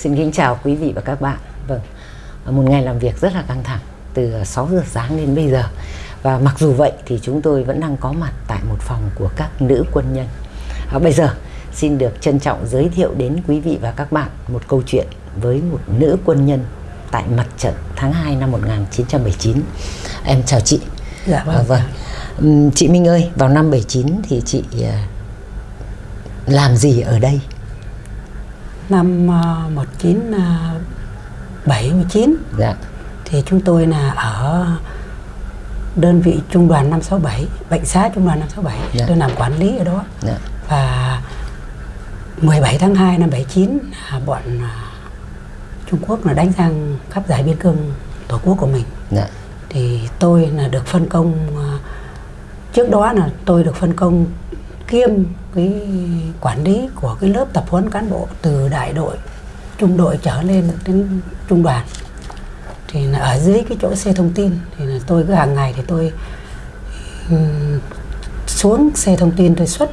Xin kính chào quý vị và các bạn. Vâng, một ngày làm việc rất là căng thẳng từ 6 giờ sáng đến bây giờ. Và mặc dù vậy thì chúng tôi vẫn đang có mặt tại một phòng của các nữ quân nhân. À, bây giờ xin được trân trọng giới thiệu đến quý vị và các bạn một câu chuyện với một nữ quân nhân tại mặt trận tháng 2 năm 1979. Em chào chị. Dạ vâng. À, vâng. Chị Minh ơi, vào năm 79 thì chị à, làm gì ở đây? Năm uh, 1979 Dạ. thì chúng tôi là ở đơn vị trung đoàn 567, bệnh xá trung đoàn 567, Dạ. tôi làm quản lý ở đó. Dạ. Và 17 tháng 2 năm 79 là bọn à, Trung Quốc là đánh sang khắp giải biên cương tổ quốc của mình. Dạ. thì tôi là được phân công à, trước đó là tôi được phân công kiêm cái quản lý của cái lớp tập huấn cán bộ từ đại đội trung đội trở lên đến trung đoàn thì là ở dưới cái chỗ xe thông tin thì là tôi cứ hàng ngày thì tôi xuống xe thông tin tôi xuất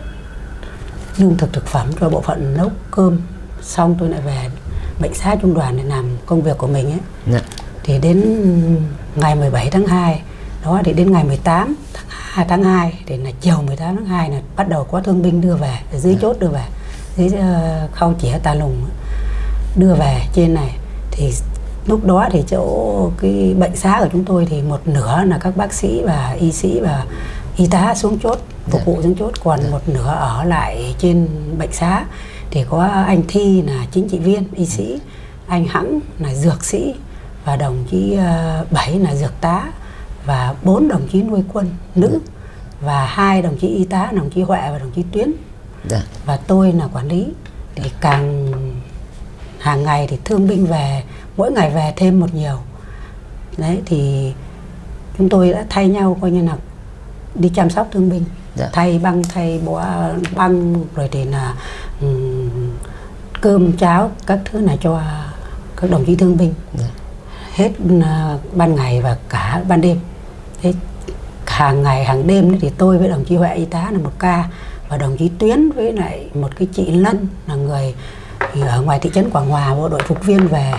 lương thực thực phẩm cho bộ phận nấu cơm xong tôi lại về bệnh xá trung đoàn để làm công việc của mình ấy Dạ. thì đến ngày 17 tháng 2 đó thì đến ngày 18 tháng 2, tháng 2 thì là chiều 18 tháng 2 là bắt đầu có thương binh đưa về ở dưới chốt đưa về. Dưới uh, khâu chĩa tà lùng đưa về trên này. Thì lúc đó thì chỗ cái bệnh xá của chúng tôi thì một nửa là các bác sĩ và y sĩ và y tá xuống chốt phục vụ xuống chốt. Còn một nửa ở lại trên bệnh xá thì có anh Thi là chính trị viên y sĩ anh Hãng là dược sĩ và đồng chí ờ, Bảy là dược tá và bốn đồng chí nuôi quân nữ và hai đồng chí y tá đồng chí Huệ và đồng chí Tuyến. Dạ. và tôi là quản lý. Thì càng hàng ngày thì thương binh về mỗi ngày về thêm một nhiều. Đấy thì chúng tôi đã thay nhau coi như là đi chăm sóc thương binh. Dạ. thay băng thay bó băng rồi thì là ừm, cơm cháo các thứ là cho các đồng chí thương binh. Dạ. hết à, ban ngày và cả ban đêm. Thế hàng ngày hàng đêm thì tôi với đồng chí Huệ y tá là một ca. Và đồng chí Tuyến với lại một cái chị Lân là người ở ngoài thị trấn Quảng Hòa bộ đội phục viên về.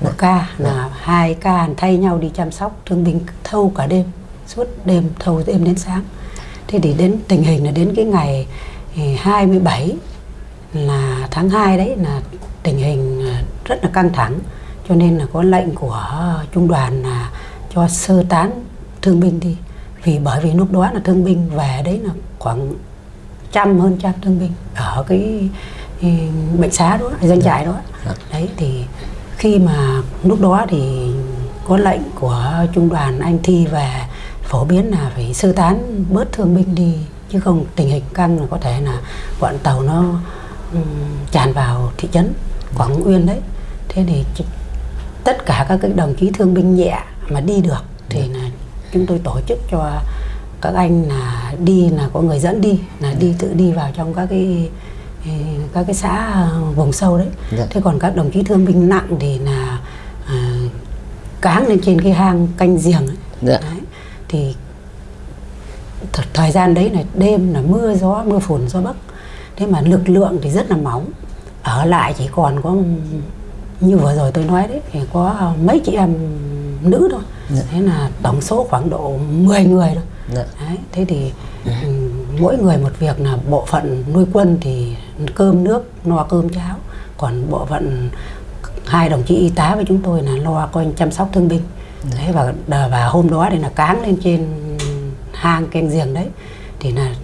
Một ca là hai ca thay nhau đi chăm sóc thương binh thâu cả đêm suốt đêm thâu đêm đến sáng. Thế thì đến tình hình là đến cái ngày thì 27 là tháng 2 đấy là tình hình à, rất là căng thẳng. Cho nên là có lệnh của trung đoàn là cho sơ tán thương binh đi vì bởi vì lúc đó là thương binh về đấy là khoảng trăm hơn trăm thương binh ở cái, bệnh xá đó doanh trại đó. Dạ. đấy thì khi mà lúc đó thì có lệnh của trung đoàn anh thi về phổ biến là phải sơ tán bớt thương binh đi chứ không tình hình căng là có thể là bọn tàu nó ừm, tràn vào thị trấn Quảng Uyên đấy. Thế thì tất cả các cái đồng chí thương binh nhẹ mà đi được thì là chúng tôi tổ chức cho các anh là đi là có người dẫn đi là đi tự đi vào trong các cái các cái xã vùng sâu đấy Dạ. thế còn các đồng chí thương binh nặng thì là à, cáng lên trên cái hang canh giềng ấy. Dạ. Đấy. thì th- thời gian đấy là đêm là mưa gió mưa phùn gió bấc thế mà lực lượng thì rất là mỏng ở lại chỉ còn có như vừa rồi tôi nói đấy thì có mấy chị em nữ thôi Dạ. thế là tổng số khoảng độ 10 người thôi Dạ. đấy, thế thì ừm, mỗi người một việc là bộ phận nuôi quân thì cơm nước no cơm cháo còn bộ phận hai đồng chí y tá với chúng tôi là lo coi chăm sóc thương binh đấy và và hôm đó thì là cáng lên trên hang canh giềng đấy thì là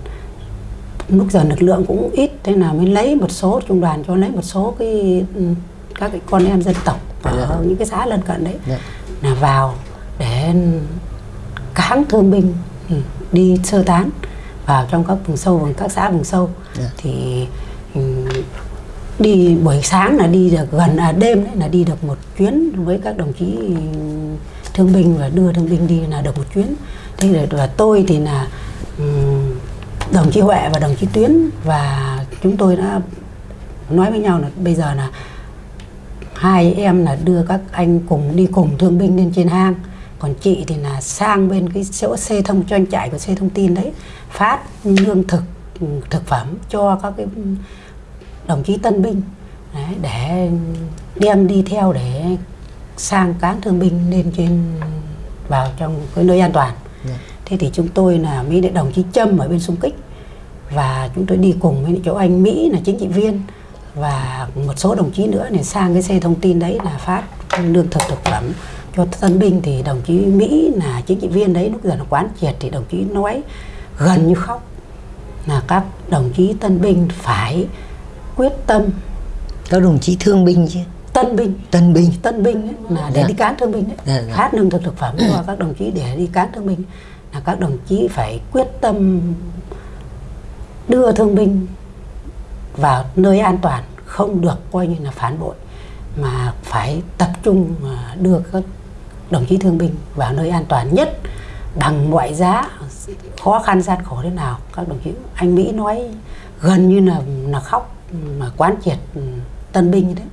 lúc giờ lực lượng cũng ít thế là mới lấy một số trung đoàn cho lấy một số cái các cái con em dân tộc ở Dạ. những cái xã lân cận đấy Dạ. là vào để cáng thương binh ừ, đi sơ tán vào trong các vùng sâu vùng các xã vùng sâu. Dạ. thì ừ, đi buổi sáng là đi được gần à, đêm đấy là đi được một chuyến với các đồng chí ừ, thương binh và đưa thương binh đi là được một chuyến. Thế rồi và tôi thì là ừm, đồng chí Huệ và đồng chí Tuyến và chúng tôi đã nói với nhau là bây giờ là hai em là đưa các anh cùng đi cùng thương binh lên trên hang còn chị thì là sang bên cái chỗ xe thông doanh trại của xe thông tin đấy phát lương thực ừ, thực phẩm cho các cái đồng chí tân binh. Đấy, để đem đi theo để sang cáng thương binh lên trên vào trong cái nơi an toàn. Dạ. thế thì chúng tôi là mỹ đại đồng chí trâm ở bên xung kích và chúng tôi đi cùng với chỗ anh mỹ là chính trị viên và một số đồng chí nữa này sang cái xe thông tin đấy là phát lương thực thực phẩm cho tân binh thì đồng chí mỹ là chính trị viên đấy lúc giờ là quán triệt thì đồng chí nói gần như khóc là các đồng chí tân binh phải quyết tâm. Các đồng chí thương binh chứ? Tân binh tân binh tân binh là để Dạ. đi cán thương binh đấy. Dạ, dạ. phát lương thực thực phẩm cho các đồng chí để đi cán thương binh. Là các đồng chí phải quyết tâm đưa thương binh vào nơi an toàn không được coi như là phản bội mà phải tập trung mà đưa các đồng chí thương binh vào nơi an toàn nhất, bằng mọi giá, khó khăn gian khổ thế nào, các đồng chí, anh Mỹ nói gần như là là khóc mà quán triệt ừ, tân binh đấy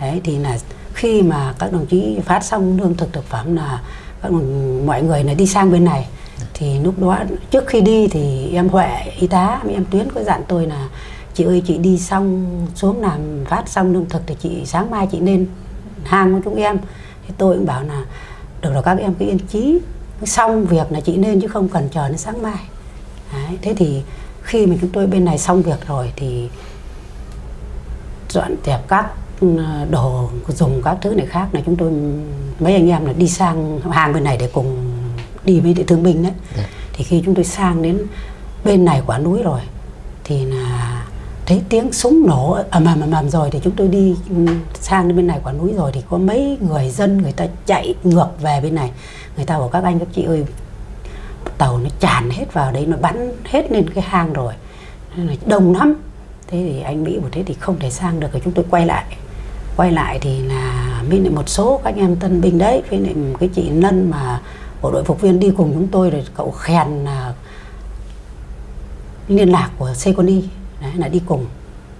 đấy, thì là khi mà các đồng chí phát xong lương thực thực phẩm là các đồng- mọi người này đi sang bên này, thì lúc đó, trước khi đi thì em Huệ, y tá em Tuyến có dặn tôi là, chị ơi, chị đi xong, xuống làm, phát xong lương thực thì chị, sáng mai chị nên hàng của chúng em thì tôi cũng bảo là được rồi các em cứ yên chí. Xong việc là chị nên chứ không cần chờ đến sáng mai. Đấy, thế thì khi mà chúng tôi bên này xong việc rồi thì dọn dẹp các ừ, đồ dùng các thứ này khác là chúng tôi mấy anh em là đi sang hàng bên này để cùng đi với thương binh đấy. Dạ. thì khi chúng tôi sang đến bên này quả núi rồi thì là thấy tiếng súng nổ à, ầm ầm ầm ầm rồi thì chúng tôi đi ừ, sang bên này quả núi rồi thì có mấy người dân người ta chạy ngược về bên này. Người ta bảo, các anh, các chị ơi, tàu nó tràn hết vào đấy, nó bắn hết lên cái hang rồi, Nên là đông lắm. Thế thì anh mỹ bảo, thế thì không thể sang được, rồi chúng tôi quay lại. Quay lại thì là bên lại một số các anh em tân binh đấy, với lại cái chị Lân mà bộ đội phục viên đi cùng chúng tôi rồi cậu khen là liên lạc của Seconi đấy là đi cùng.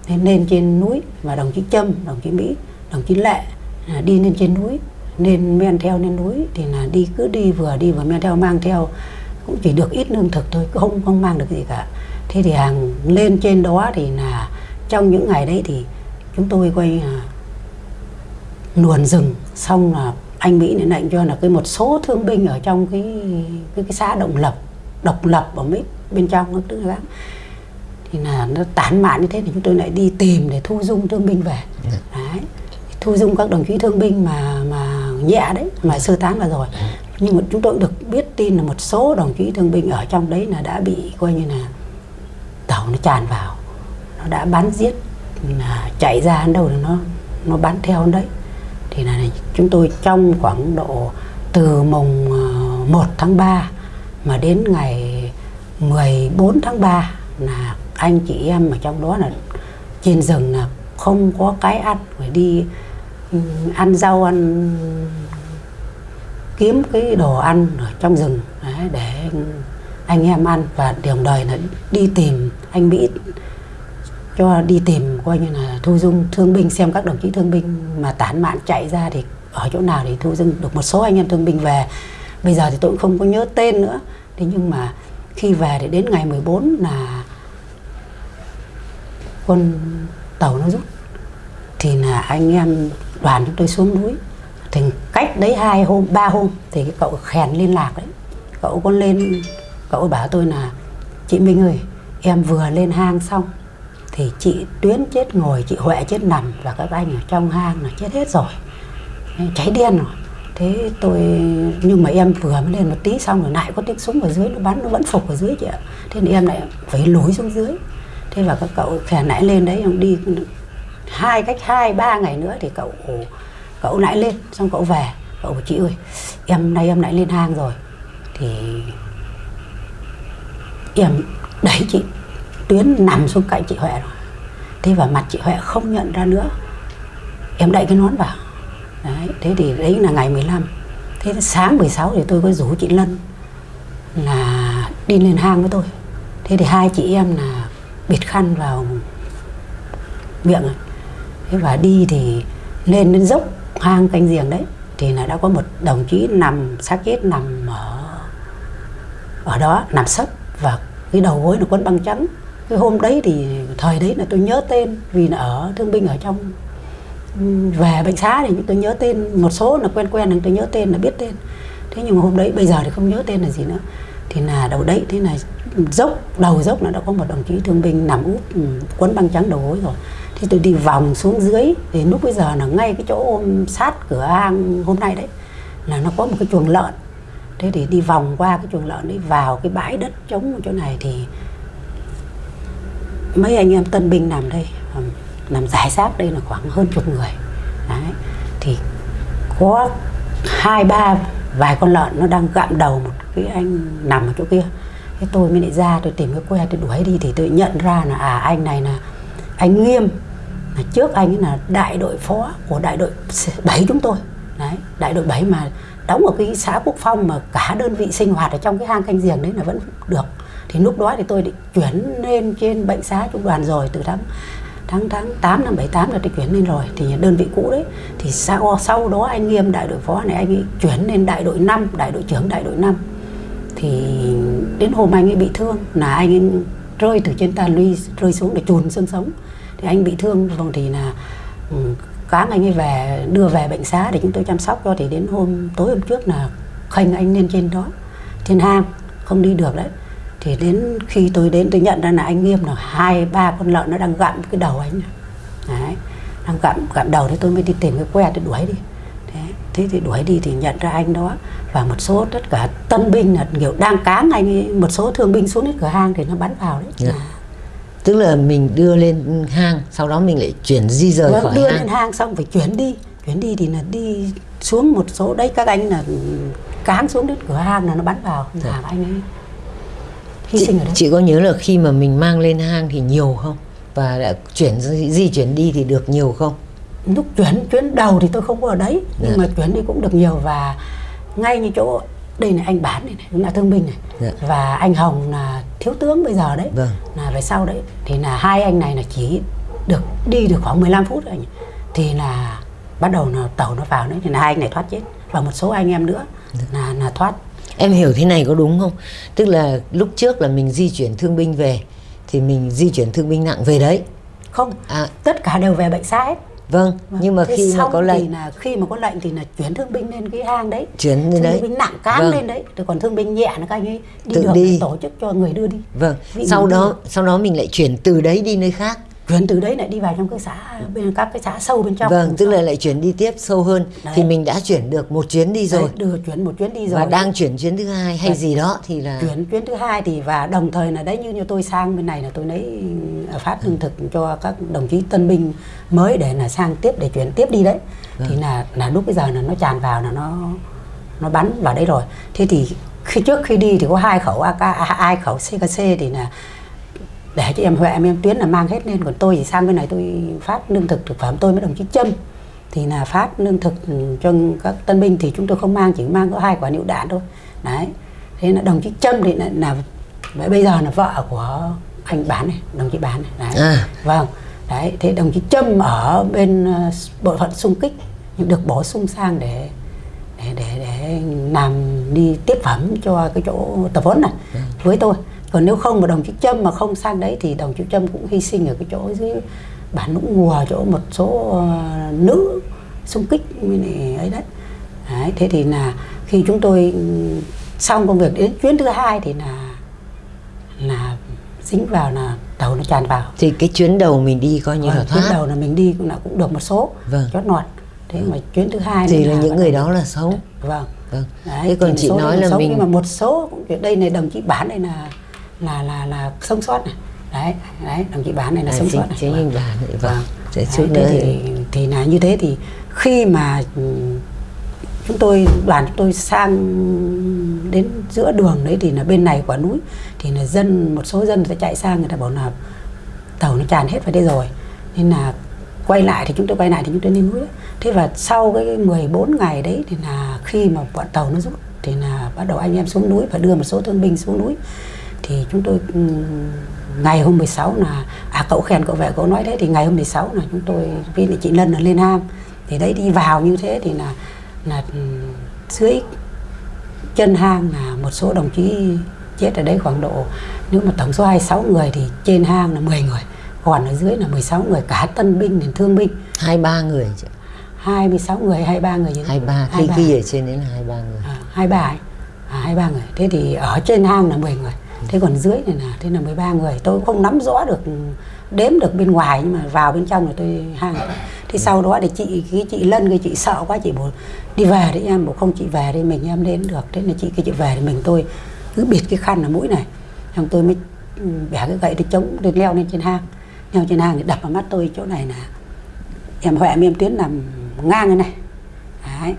Nên lên trên núi và đồng chí Trâm đồng chí Mỹ đồng chí Lệ là đi lên trên núi nên men theo lên núi thì là đi cứ đi vừa đi vừa men theo mang theo. Cũng chỉ được ít lương thực thôi không không mang được gì cả. Thế thì hàng lên trên đó thì là trong những ngày đấy thì chúng tôi quay là luồn rừng. Xong là anh Mỹ lại lệnh cho là cái một số thương binh ở trong cái cái, cái xã Động Lập độc lập ở mấy bên trong tức là thì là nó tán mạn như thế thì chúng tôi lại đi tìm để thu dung thương binh về. Đấy. Thu dung các đồng chí thương binh mà mà nhẹ đấy mà sơ tán vào rồi. Nhưng mà chúng tôi được biết tin là một số đồng chí thương binh ở trong đấy là đã bị coi như là tàu nó tràn vào. Nó đã bắn giết là chạy ra đến đâu thì nó nó bắn theo đấy. Thì là chúng tôi trong khoảng độ từ mùng ờ, 1 tháng 3 mà đến ngày 14 tháng 3 là anh chị em ở trong đó là trên rừng là không có cái ăn phải đi ừ, ăn rau ăn kiếm cái đồ ăn ở trong rừng đấy, để anh em ăn. Và đồng đời là đi tìm anh Mỹ cho đi tìm coi như là thu dung thương binh xem các đồng chí thương binh mà tán mạn chạy ra thì ở chỗ nào thì thu dung được một số anh em thương binh về. Bây giờ thì tôi cũng không có nhớ tên nữa. Thế nhưng mà khi về thì đến ngày 14 là con tàu nó rút. Thì là anh em đoàn chúng tôi xuống núi. Thì cách đấy hai hôm, ba hôm thì cái cậu khèn liên lạc đấy. Cậu có lên, cậu bảo tôi là, chị Minh ơi, em vừa lên hang xong thì chị Tuyến chết ngồi, chị Huệ chết nằm và các anh ở trong hang là chết hết rồi. Cháy đen rồi. Thế tôi, nhưng mà em vừa mới lên một tí xong rồi lại có tiếng súng ở dưới, nó bắn, nó vẫn phục ở dưới chị ạ. Thế nên em lại phải lùi xuống dưới thế và các cậu khèn nãy lên đấy, ông đi hai cách hai, ba ngày nữa thì cậu cậu nãy lên, xong cậu về. Cậu bảo, chị ơi, em nay em nãy lên hang rồi. Thì em đẩy chị, tuyến nằm xuống cạnh chị huệ rồi. Thế và mặt chị huệ không nhận ra nữa. Em đậy cái nón vào. Đấy, thế thì đấy là ngày 15 thế sáng 16 thì tôi có rủ chị lân là đi lên hang với tôi. Thế thì hai chị em là bịt khăn vào miệng rồi thế và đi thì lên đến dốc hang canh giềng đấy, thì là đã có một đồng chí nằm xác chết nằm ở ở đó, nằm sấp và cái đầu gối là quấn băng trắng. Cái hôm đấy thì, thời đấy là tôi nhớ tên vì là ở, thương binh ở trong về bệnh xá thì tôi nhớ tên, một số là quen quen là tôi nhớ tên là biết tên. Thế nhưng mà hôm đấy, bây giờ thì không nhớ tên là gì nữa. Thì là đầu đấy, thế là dốc, đầu dốc nó đã có một đồng chí thương binh nằm úp ừ, quấn băng trắng đầu gối rồi. Thì tôi đi vòng xuống dưới, thì lúc bây giờ là ngay cái chỗ ôm sát cửa hang hôm nay đấy, là nó có một cái chuồng lợn. Thế thì đi vòng qua cái chuồng lợn đấy vào cái bãi đất trống chỗ này thì mấy anh em tân binh nằm đây nằm giải sát đây là khoảng hơn chục người. Đấy, thì có hai, ba vài con lợn nó đang gặm đầu một cái anh nằm ở chỗ kia cái tôi mới lại ra, tôi tìm cái que tôi đuổi đi thì tôi nhận ra là à anh này là, anh nghiêm. Là trước anh ấy là đại đội phó của đại đội 7 chúng tôi. Đấy, đại đội 7 mà đóng ở cái xã Quốc Phong mà cả đơn vị sinh hoạt ở trong cái hang canh giềng đấy là vẫn được. Thì lúc đó thì tôi định chuyển lên trên bệnh xá trung đoàn rồi, từ tháng tháng tháng 8 năm 78 là tôi chuyển lên rồi. Thì đơn vị cũ đấy, thì sau sau đó anh Nghiêm, đại đội phó này, anh ấy chuyển lên đại đội 5 đại đội trưởng đại đội 5 thì đến hôm anh ấy bị thương là anh ấy rơi từ trên ta luy rơi xuống để chùn xương sống. Thì anh bị thương, rồi thì là ừ, cáng anh ấy về, đưa về bệnh xá để chúng tôi chăm sóc cho. Thì đến hôm tối hôm trước là khênh anh lên trên đó, trên hang, không đi được đấy. Thì đến khi tôi đến, tôi nhận ra là anh nghiêm là hai, ba con lợn nó đang gặm cái đầu anh. Đấy, đang gặm gặm đầu thì tôi mới đi tìm cái que tôi đuổi đi thế, thì đuổi đi thì nhận ra anh đó. Và một số tất cả tân binh là kiểu đang cáng anh ấy, một số thương binh xuống đến cửa hang thì nó bắn vào đấy. Dạ. tức là mình đưa lên hang sau đó mình lại chuyển di rời Vâng, khỏi đưa hang. lên hang xong phải chuyển đi. Chuyển đi thì là đi xuống một số đấy các anh là cáng xuống đến cửa hang là nó bắn vào làm anh ấy hy chị, sinh ở đấy. chị có nhớ là khi mà mình mang lên hang thì nhiều không? Và đã chuyển di chuyển đi thì được nhiều không lúc chuyển chuyến đầu thì tôi không có ở đấy nhưng Dạ. mà chuyển đi cũng được nhiều và ngay như chỗ đây là anh bán này, này là thương binh này Dạ. và anh hồng là thiếu tướng bây giờ đấy Vâng. là về sau đấy thì là hai anh này là chỉ được đi được khoảng 15 phút anh thì là bắt đầu là tàu nó vào đấy thì là hai anh này thoát chết và một số anh em nữa Dạ. là là thoát em hiểu thế này có đúng không tức là lúc trước là mình di chuyển thương binh về thì mình di chuyển thương binh nặng về đấy không à tất cả đều về bệnh xá hết vâng nhưng mà Thế khi mà có thì lệnh là khi mà có lệnh thì là chuyển thương binh lên cái hang đấy. Chuyển lên thương đấy. binh nặng cán Vâng. lên đấy rồi còn thương binh nhẹ là các anh ấy đi Tự được đi. thì tổ chức cho người đưa đi. Vâng Vị sau đó sau đó mình lại chuyển từ đấy đi nơi khác chuyển từ đấy lại đi vào trong cái xã bên các cái xã sâu bên trong vâng tức là lại chuyển đi tiếp sâu hơn Đấy. thì mình đã chuyển được một chuyến đi Đấy, rồi đưa chuyển một chuyến đi rồi và đang chuyển chuyến thứ hai hay Đấy. gì đó thì là chuyển chuyến thứ hai thì và đồng thời là đấy như như tôi sang bên này là tôi lấy ờ, phát lương thực cho các đồng chí tân binh mới để là sang tiếp để chuyển tiếp đi đấy Vâng. thì là là lúc bây giờ là nó tràn vào là nó nó bắn vào đấy rồi thế thì khi trước khi đi thì có hai khẩu AK à, hai khẩu CKC thì là để cho em Huệ em em Tuyến là mang hết lên còn tôi thì sang bên này tôi phát lương thực thực phẩm. Tôi với đồng chí Trâm thì là phát lương thực ừ, cho các tân binh thì chúng tôi không mang chỉ mang có hai quả lựu đạn thôi. Đấy. Thế là đồng chí Trâm thì là, là bây giờ là vợ của anh bán này đồng chí bán này. Đấy. À. vâng. Đấy thế đồng chí Trâm ở bên ờ, bộ phận xung kích nhưng được bổ sung sang để để để để làm đi tiếp phẩm cho cái chỗ tập huấn này với tôi còn nếu không mà đồng chí Trâm mà không sang đấy thì đồng chí Trâm cũng hy sinh ở cái chỗ dưới bản lũng ngùa chỗ một số ờ, nữ xung kích với lại ấy đấy. đấy thế thì là khi chúng tôi ừ, xong công việc đến chuyến thứ hai thì là là dính vào là tàu nó tràn vào. Thì cái chuyến đầu mình đi coi như là Vâng, chuyến thoát đầu là mình đi cũng là cũng được một số Vâng. chót nọt thế mà chuyến thứ hai thì này là những người đầu- đó là sống vâng. Vâng. Đấy, thế còn chị nói là mình nhưng mà một số cũng đây này đồng chí bán này là là là là sống sót này. Đấy đấy đồng chí bán này là à, sống sót này. chính Vâng. anh bà này vâng Đấy, thế thì thì, thì là như thế thì khi mà ừ, chúng tôi đoàn chúng tôi sang đến giữa đường đấy thì là bên này quả núi thì là dân một số dân sẽ chạy sang người ta bảo là tàu nó tràn hết vào đây rồi. Nên là quay lại thì chúng tôi quay lại thì chúng tôi lên núi đấy. thế và sau cái 14 ngày đấy thì là khi mà bọn tàu nó rút thì là bắt đầu anh em xuống núi và đưa một số thương binh xuống núi thì chúng tôi ừm, ngày hôm 16 là à cậu khen cậu vệ cậu nói thế thì ngày hôm 16 là chúng tôi với lại chị Lân là lên hang thì đấy đi vào như thế thì là là ừm, dưới chân hang là một số đồng chí chết ở đấy khoảng độ nếu mà tổng số 26 người thì trên hang là 10 người còn ở dưới là 16 người cả tân binh đến thương binh. Hai ba người chứ 26 người 23 người hai ba khi khi ở trên đấy là hai ba người. À, hai ba ấy. à, hai ba người. Thế thì ở trên hang là 10 người thế còn dưới này là thế là 13 người. Tôi không nắm rõ được, đếm được bên ngoài, nhưng mà vào bên trong là tôi hang thế sau đó thì chị, cái chị lân, cái chị sợ quá, chị bảo, đi về đấy em, bảo không, chị về đi, mình em đến được. Thế là chị, cái chị về thì mình tôi cứ bịt cái khăn ở mũi này. Xong tôi mới ừ, bẻ cái gậy tôi chống, tôi leo lên trên hang. Leo trên hang thì đập vào mắt tôi chỗ này là em huệ em tiến nằm ngang cái này. Đấy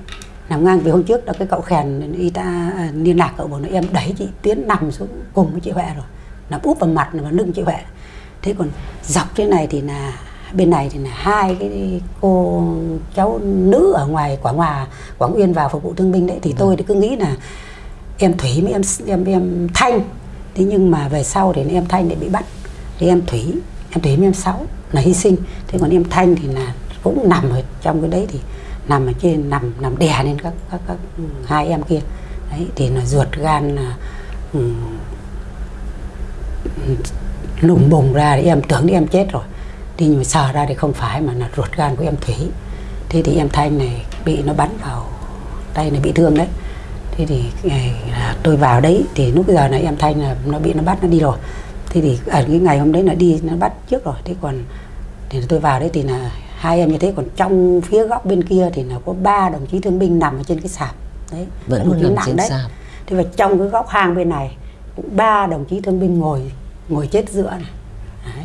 nằm ngang vì hôm trước đó cái cậu khèn y ta à, liên lạc cậu bảo nó em đẩy chị tiến nằm xuống cùng với chị huệ rồi. Nằm úp vào mặt và lưng chị huệ. Thế còn dọc thế này thì là bên này thì là hai cái cô cháu nữ ở ngoài quảng hòa quảng uyên vào phục vụ thương binh đấy. Thì tôi thì cứ nghĩ là em thủy với em em em thanh. Thế nhưng mà về sau thì em thanh lại bị bắt. Thì em thủy em thủy với em sáu là hy sinh. Thế còn em thanh thì là cũng nằm ở trong cái đấy thì nằm ở trên nằm nằm đè lên các các các ừ, hai em kia. Đấy thì là ruột gan là um, lùng bùng ra thì em tưởng em chết rồi. Thì nhưng mà sờ ra thì không phải mà là ruột gan của em thủy. Thế thì em thanh này bị nó bắn vào tay này bị thương đấy. Thế thì à, tôi vào đấy thì lúc giờ này em thanh là nó bị nó bắt nó đi rồi. Thế thì ở cái ngày hôm đấy là đi nó bắt trước rồi. Thế còn thì tôi vào đấy thì là hai em như thế còn trong phía góc bên kia thì là có ba đồng chí thương binh nằm ở trên cái sạp. Đấy vẫn chí nằm trên đấy. sạp. Thế và trong cái góc hang bên này cũng ba đồng chí thương binh ngồi ngồi chết giữa này. Đấy.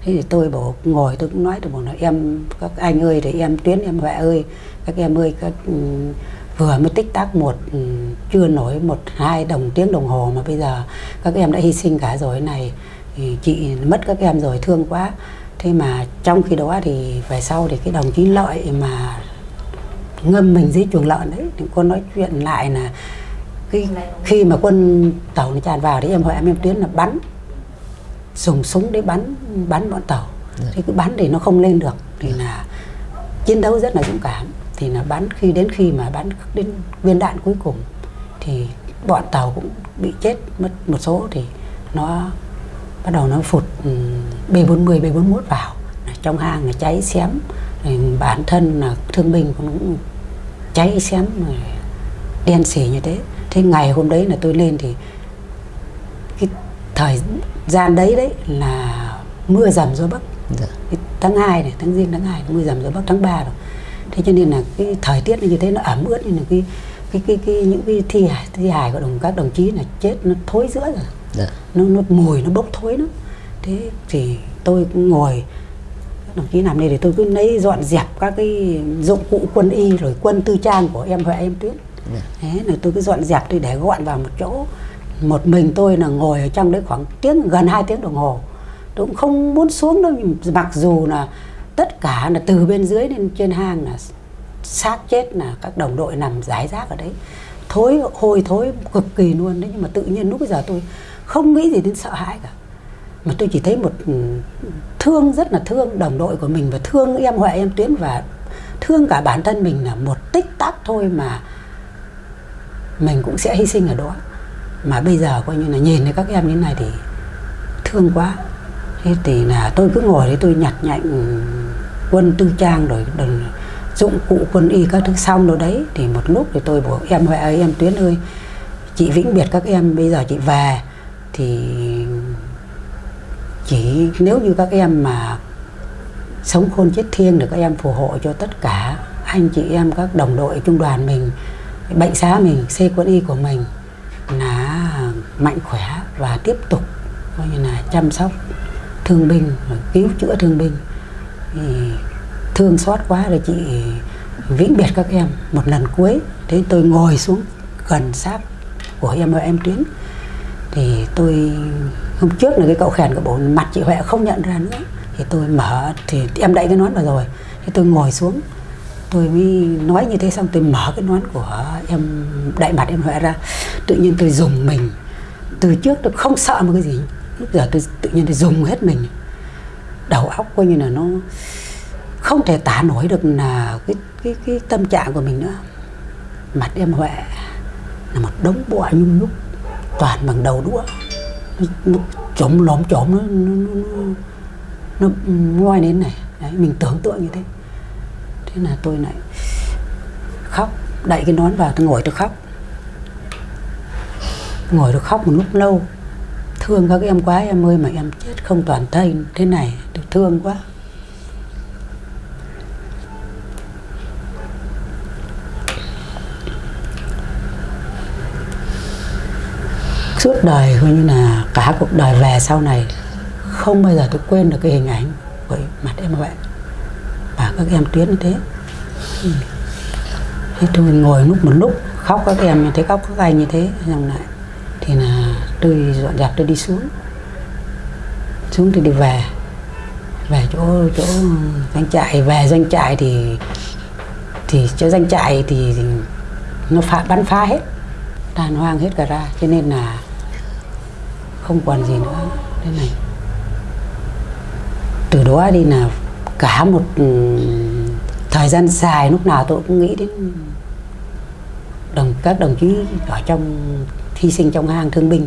thế thì tôi bảo ngồi tôi cũng nói tôi bảo là em các anh ơi thì em tuyến em huệ ơi các em ơi các ừ, vừa mới tích tắc một ừ, chưa nổi một hai đồng tiếng đồng hồ mà bây giờ các em đã hy sinh cả rồi này thì chị mất các em rồi thương quá thế mà trong khi đó thì về sau thì cái đồng chí lợi mà ngâm mình dưới chuồng lợn đấy thì cô nói chuyện lại là cái khi mà quân tàu nó tràn vào thì em hỏi em em tuyến là bắn dùng súng để bắn bắn bọn tàu. Thì cứ bắn thì nó không lên được thì là chiến đấu rất là dũng cảm thì là bắn khi đến khi mà bắn đến viên đạn cuối cùng thì bọn tàu cũng bị chết mất một số thì nó bắt đầu nó phụt ừ, B40 B41 vào. Trong hang là cháy xém rồi bản thân là thương binh cũng cháy xém rồi đen xỉ như thế. Thế ngày hôm đấy là tôi lên thì cái thời gian đấy đấy là mưa dầm gió bắc. Dạ. tháng 2 này tháng riêng tháng 2 mưa dầm gió bắc tháng 3 rồi. Thế cho nên là cái thời tiết như thế nó ẩm ướt nên là cái cái cái, cái những cái thi hài thi hài của đồng các đồng chí là chết nó thối rữa rồi Dạ. nó nó mùi nó bốc thối lắm. Thế thì tôi cũng ngồi các đồng chí làm đây thì tôi cứ lấy dọn dẹp các cái dụng cụ quân y rồi quân tư trang của em huệ em tuyết. Dạ. thế là tôi cứ dọn dẹp tôi để gọn vào một chỗ. Một mình tôi là ngồi ở trong đấy khoảng tiếng gần 2 tiếng đồng hồ. Tôi cũng không muốn xuống đâu mặc dù là tất cả là từ bên dưới lên trên hang là xác chết là các đồng đội nằm rải rác ở đấy. Thối hôi thối cực kỳ luôn đấy nhưng mà tự nhiên lúc bây giờ tôi không nghĩ gì đến sợ hãi cả. Mà tôi chỉ thấy một ừ, thương, rất là thương đồng đội của mình và thương em huệ, em tuyến và thương cả bản thân mình là một tích tắc thôi mà mình cũng sẽ hy sinh ở đó. Mà bây giờ coi như là nhìn thấy các em như thế này thì thương quá. Thế thì là tôi cứ ngồi đấy, tôi nhặt nhạnh ừ, quân tư trang rồi đừng dụng cụ quân y các thứ xong rồi đấy. Thì một lúc thì tôi bảo, em huệ ơi, em tuyến ơi, chị vĩnh biệt các em bây giờ chị về thì chỉ nếu như các em mà sống khôn chết thiêng được các em phù hộ cho tất cả anh chị em, các đồng đội, trung đoàn mình, bệnh xá mình xe quân y của mình là mạnh khỏe và tiếp tục coi như là chăm sóc thương binh, cứu chữa thương binh. Thì thương xót quá rồi chị vĩnh biệt các em. Một lần cuối, thế tôi ngồi xuống gần xác của em và em tuyến thì tôi, hôm trước là cái cậu khèn của bộ mặt chị huệ không nhận ra nữa. Thì tôi mở, thì em đậy cái nón vào rồi. Thì tôi ngồi xuống. Tôi mới nói như thế, xong tôi mở cái nón của em, đại mặt em huệ ra. Tự nhiên tôi dùng mình. Từ trước tôi không sợ một cái gì. Lúc giờ tôi tự nhiên tôi dùng hết mình. Đầu óc coi như là nó không thể tả nổi được là cái cái cái tâm trạng của mình nữa. Mặt em huệ là một đống bọa nhung nhúc toàn bằng đầu đũa. Nó, nó trộm lóm chóm nó, nó, nó, nó nó ngoi đến này. Đấy, mình tưởng tượng như thế. Thế là tôi lại khóc đậy cái nón vào tôi ngồi tôi khóc. Ngồi tôi khóc một lúc lâu. Thương các em quá em ơi mà em chết không toàn thây thế này tôi thương quá. Suốt đời coi như là cả cuộc đời về sau này không bao giờ tôi quên được cái hình ảnh của mặt em vậy. Và các em tuyến như thế. Ừ. thế tôi ngồi lúc một lúc khóc các em như thế khóc các anh như thế. Xong lại thì là tôi dọn dẹp tôi đi xuống. Xuống thì đi về. Về chỗ chỗ doanh trại về doanh trại thì thì chỗ doanh trại thì, thì nó phá bắn phá hết. Tàn hoang hết cả ra. Cho nên là không còn gì nữa. Thế này. Từ đó đi là cả một ừ, thời gian dài lúc nào tôi cũng nghĩ đến đồng, các đồng chí ở trong hy sinh trong hang thương binh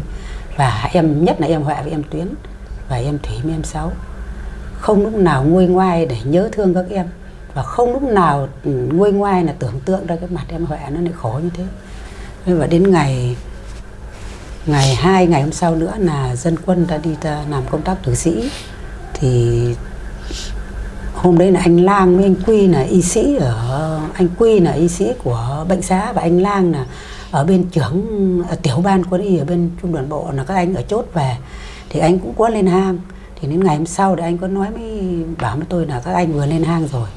và em, nhất là em Huệ với em Tuyến và em Thủy với em Sáu. Không lúc nào nguôi ngoai để nhớ thương các em và không lúc nào ừ, nguôi ngoai là tưởng tượng ra cái mặt em Huệ nó lại khổ như thế. Và đến ngày ngày hai, ngày hôm sau nữa là dân quân đã đi ta làm công tác tử sĩ. Thì hôm đấy là anh Lang với anh Quy là y sĩ ở, anh Quy là y sĩ của bệnh xá và anh Lang là ở bên trưởng, ở tiểu ban quân y ở bên trung đoàn bộ là các anh ở chốt về. Thì anh cũng có lên hang. Thì đến ngày hôm sau thì anh có nói mới bảo với tôi là các anh vừa lên hang rồi.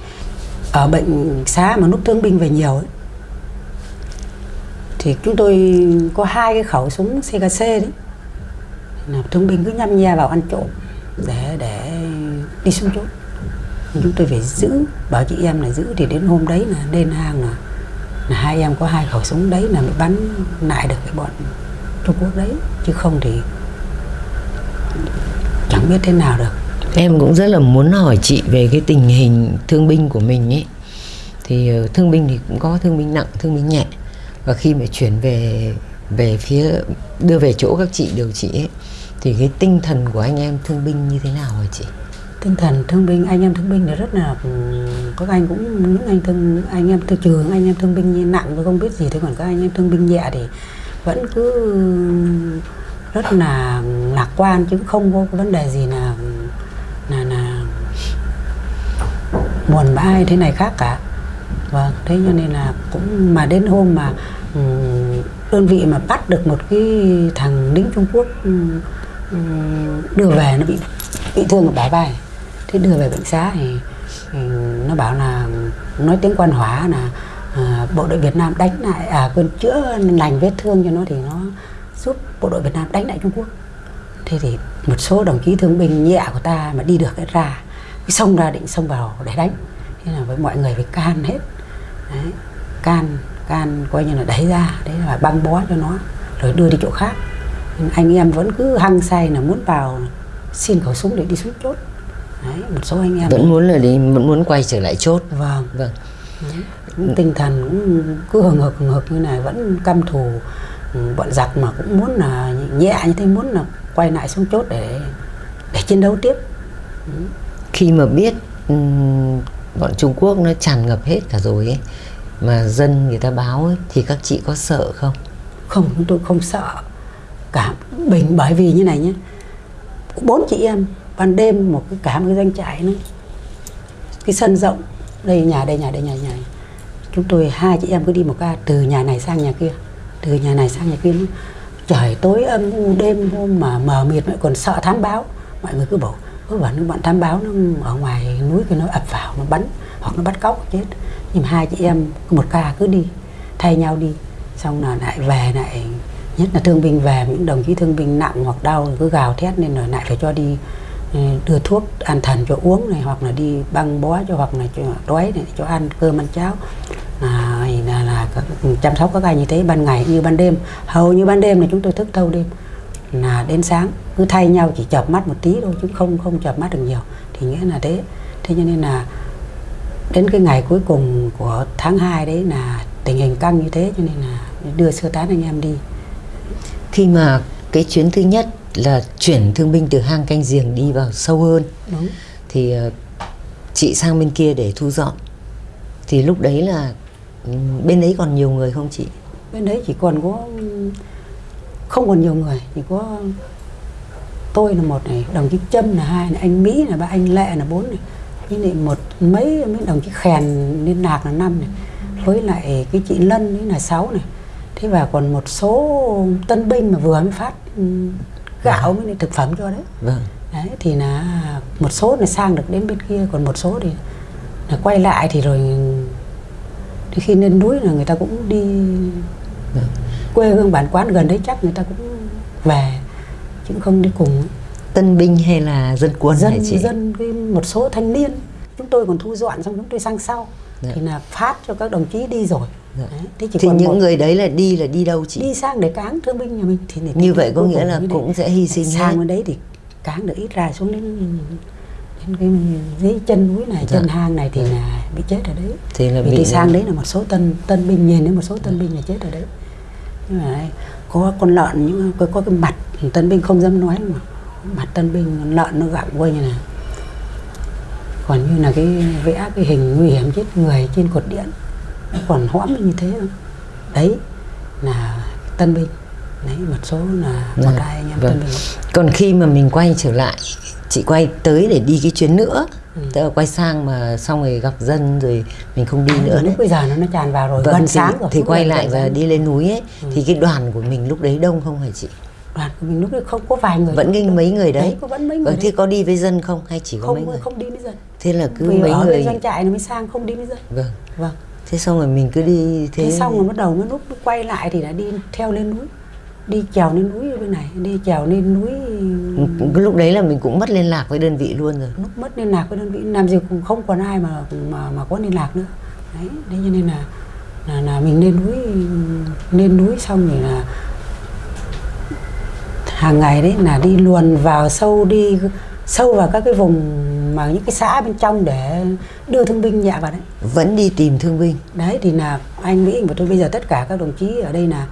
Ở bệnh xá mà lúc thương binh về nhiều ấy thì chúng tôi có hai cái khẩu súng CKC đấy. Là thương binh cứ nhăm nhe vào ăn trộm để để đi xuống chốt. Chúng tôi phải giữ, bảo chị em là giữ thì đến hôm đấy là lên hang là là hai em có hai khẩu súng đấy là mới bắn lại được cái bọn Trung Quốc đấy. Chứ không thì chẳng biết thế nào được. Em cũng rất là muốn hỏi chị về cái tình hình thương binh của mình ấy thì ờ, thương binh thì cũng có thương binh nặng, thương binh nhẹ và khi mà chuyển về về phía đưa về chỗ các chị điều trị ấy, thì cái tinh thần của anh em thương binh như thế nào hả chị? Tinh thần thương binh anh em thương binh thì rất là ừ, các anh cũng những anh thương anh em từ trường anh em thương binh như nặng tôi không biết gì thế còn các anh em thương binh nhẹ thì vẫn cứ rất là lạc quan chứ không có vấn đề gì là là là buồn bã hay thế này khác cả vâng thế cho nên là cũng mà đến hôm mà đơn vị mà bắt được một cái thằng lính Trung Quốc đưa về nó bị bị thương ở bả vai thế đưa về bệnh xá thì, thì nó bảo là nói tiếng quan hóa là à, bộ đội Việt Nam đánh lại à quên chữa lành vết thương cho nó thì nó giúp bộ đội Việt Nam đánh lại Trung Quốc. Thế thì một số đồng chí thương binh nhẹ của ta mà đi được cái ra cái xông ra định xông vào để đánh. Thế là với mọi người phải can hết đấy, can can coi như là đẩy ra đấy là băng bó cho nó rồi đưa đi chỗ khác. Anh em vẫn cứ hăng say là muốn vào xin khẩu súng để đi xuống chốt. Đấy, một số anh em vẫn muốn là đi vẫn muốn quay trở lại chốt. Vâng. Vâng. Đấy, tinh thần cũng cứ hừng hực hừng hực như này vẫn căm thù. Ừ, bọn giặc mà cũng muốn là nhẹ như thế muốn là quay lại xuống chốt để để chiến đấu tiếp. Khi mà biết um, bọn Trung Quốc nó tràn ngập hết cả rồi ấy. Mà dân người ta báo ấy, thì các chị có sợ không? Không chúng tôi không sợ. Cả bình bởi vì như này nhé. Bốn chị em ban đêm một cái cả một cái doanh trại nữa. Cái sân rộng đây nhà đây nhà đây nhà nhà. Chúng tôi hai chị em cứ đi một ca từ nhà này sang nhà kia từ nhà này sang nhà kia trời tối âm u đêm hôm mà mờ mịt lại còn sợ thám báo. Mọi người cứ bảo cứ những bọn thám báo nó ở ngoài núi kia nó ập vào nó bắn hoặc nó bắt cóc chết. Nhưng mà hai chị em một ca cứ đi thay nhau đi. Xong là lại về lại nhất là thương binh về những đồng chí thương binh nặng hoặc đau cứ gào thét nên rồi lại phải cho đi ừ, đưa thuốc an thần cho uống này hoặc là đi băng bó cho hoặc là cho đói này cho ăn cơm ăn cháo. À, là, là chăm sóc các anh như thế ban ngày như ban đêm. Hầu như ban đêm là chúng tôi thức thâu đêm là đến sáng. Cứ thay nhau chỉ chợp mắt một tí thôi chứ không không chợp mắt được nhiều. Thì nghĩa là thế. Thế cho nên là đến cái ngày cuối cùng của tháng 2 đấy là tình hình căng như thế cho nên là đưa sơ tán anh em đi. Khi mà cái chuyến thứ nhất là chuyển thương binh từ hang canh giềng đi vào sâu hơn đúng. thì ờ, chị sang bên kia để thu dọn. Thì lúc đấy là ừ, bên đấy còn nhiều người không chị? Bên đấy chỉ còn có không còn nhiều người chỉ có tôi là một này đồng chí trâm là hai này anh mỹ là ba anh lệ là bốn này. Với lại một mấy mấy đồng chí khèn liên lạc là năm này. Với lại cái chị lân ấy là sáu này. Thế và còn một số tân binh mà vừa mới phát ừ, gạo với lại thực phẩm cho đấy. Vâng. Đấy thì là một số là sang được đến bên kia còn một số thì là quay lại thì rồi thì khi lên núi là người ta cũng đi vâng. Quê hương bản quán gần đấy chắc người ta cũng về chứ không đi cùng. Tân binh hay là dân quân dân chị? dân cái một số thanh niên. Chúng tôi còn thu dọn xong chúng tôi sang sau. Dạ. thì là phát cho các đồng chí đi rồi. Dạ. đấy. thế chỉ thì còn những một- người đấy là đi là đi đâu chị? Đi sang để cáng thương binh nhà mình. Thì để Như vậy có nghĩa là cũng sẽ hy sinh sang bên đấy thì cáng được ít ra xuống đến đến cái dưới chân núi này Dạ. chân hang này thì là bị chết ở đấy. Thì là vì bị đi sang đấy là một số tân tân binh nhìn đến một số tân binh là chết ở đấy đây, có con lợn những có, có cái mặt tân binh không dám nói mà. Mặt tân binh lợn nó gặm quay như này. Còn như là cái vẽ cái hình nguy hiểm chết người trên cột điện. Nó còn hõm như thế không đấy là tân binh đấy một số là một Vâng, hai anh em vâng. tân binh còn khi mà mình quay trở lại chị quay tới để đi cái chuyến nữa Ừ. tức là quay sang mà xong rồi gặp dân rồi mình không đi nữa đấy. lúc bây giờ nó nó tràn vào rồi Vâng, gần thì, sáng rồi thì quay lại và đi lên núi ấy. Ừ. thì cái đoàn của mình lúc đấy đông không hả chị? Đoàn của mình lúc đấy không có vài người. Vẫn kinh mấy người đấy, đấy. có vẫn mấy người vâng thế có đi với dân không hay chỉ có mấy không người? không đi với dân. Thế là cứ vì mấy ở người doanh trại nó mới sang không đi với dân. Vâng. Vâng. Thế xong rồi mình cứ đi thế, thế. xong rồi bắt đầu mới lúc quay lại thì đã đi theo lên núi đi trèo lên núi ở bên này đi trèo lên núi. Cái lúc đấy là mình cũng mất liên lạc với đơn vị luôn rồi. Lúc mất liên lạc với đơn vị làm gì cũng không còn ai mà mà mà có liên lạc nữa. Đấy thế cho nên là là, là mình lên núi lên núi xong rồi là hàng ngày đấy là đi luồn vào sâu đi sâu vào các cái vùng mà những cái xã bên trong để đưa thương binh nhẹ vào đấy. Vẫn đi tìm thương binh. Đấy thì là anh Mỹ và tôi bây giờ tất cả các đồng chí ở đây là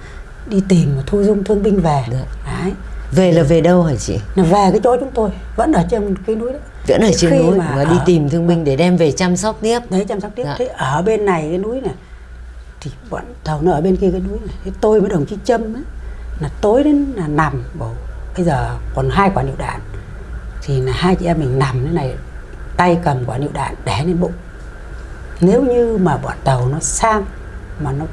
đi tìm và thu dung thương binh về. Được. đấy. Về là về đâu hả chị? Là về cái chỗ chúng tôi vẫn ở trên cái núi đấy vẫn ở trên Khi núi mà và đi tìm thương binh để đem về chăm sóc tiếp. Đấy chăm sóc tiếp. Dạ. thế ở bên này cái núi này thì bọn tàu nó ở bên kia cái núi này. Thế tôi với đồng chí Trâm ấy, là tối đến là nằm bảo bây giờ còn hai quả lựu đạn. Thì là hai chị em mình nằm thế này tay cầm quả lựu đạn để lên bụng. Nếu như mà bọn tàu nó sang mà nó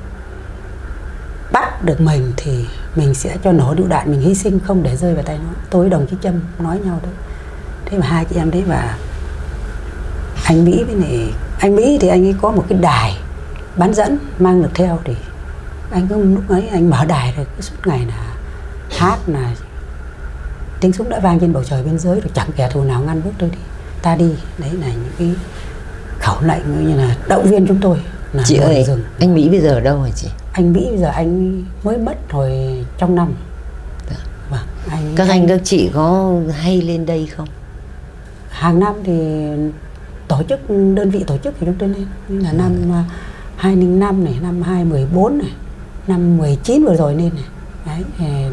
bắt được mình thì mình sẽ cho nổ lựu đạn mình hy sinh không để rơi vào tay nó. Tôi với đồng chí Trâm nói nhau đấy thế mà hai chị em đấy và anh Mỹ với này anh Mỹ thì anh ấy có một cái đài bán dẫn mang được theo thì anh cứ lúc ấy anh mở đài rồi cứ suốt ngày là hát là tiếng súng đã vang trên bầu trời biên giới rồi chẳng kẻ thù nào ngăn bước tôi đi. Ta đi. Đấy là những cái khẩu lệnh như là động viên chúng tôi là chị ơi rừng. anh Mỹ bây giờ ở đâu hả chị anh Mỹ bây giờ anh mới mất hồi trong năm. Dạ. vâng anh các anh các chị có hay lên đây không? Hàng năm thì tổ chức đơn vị tổ chức thì chúng tôi lên. Như là năm à, 2005 này năm 2014 này năm 19 vừa rồi lên này. Đấy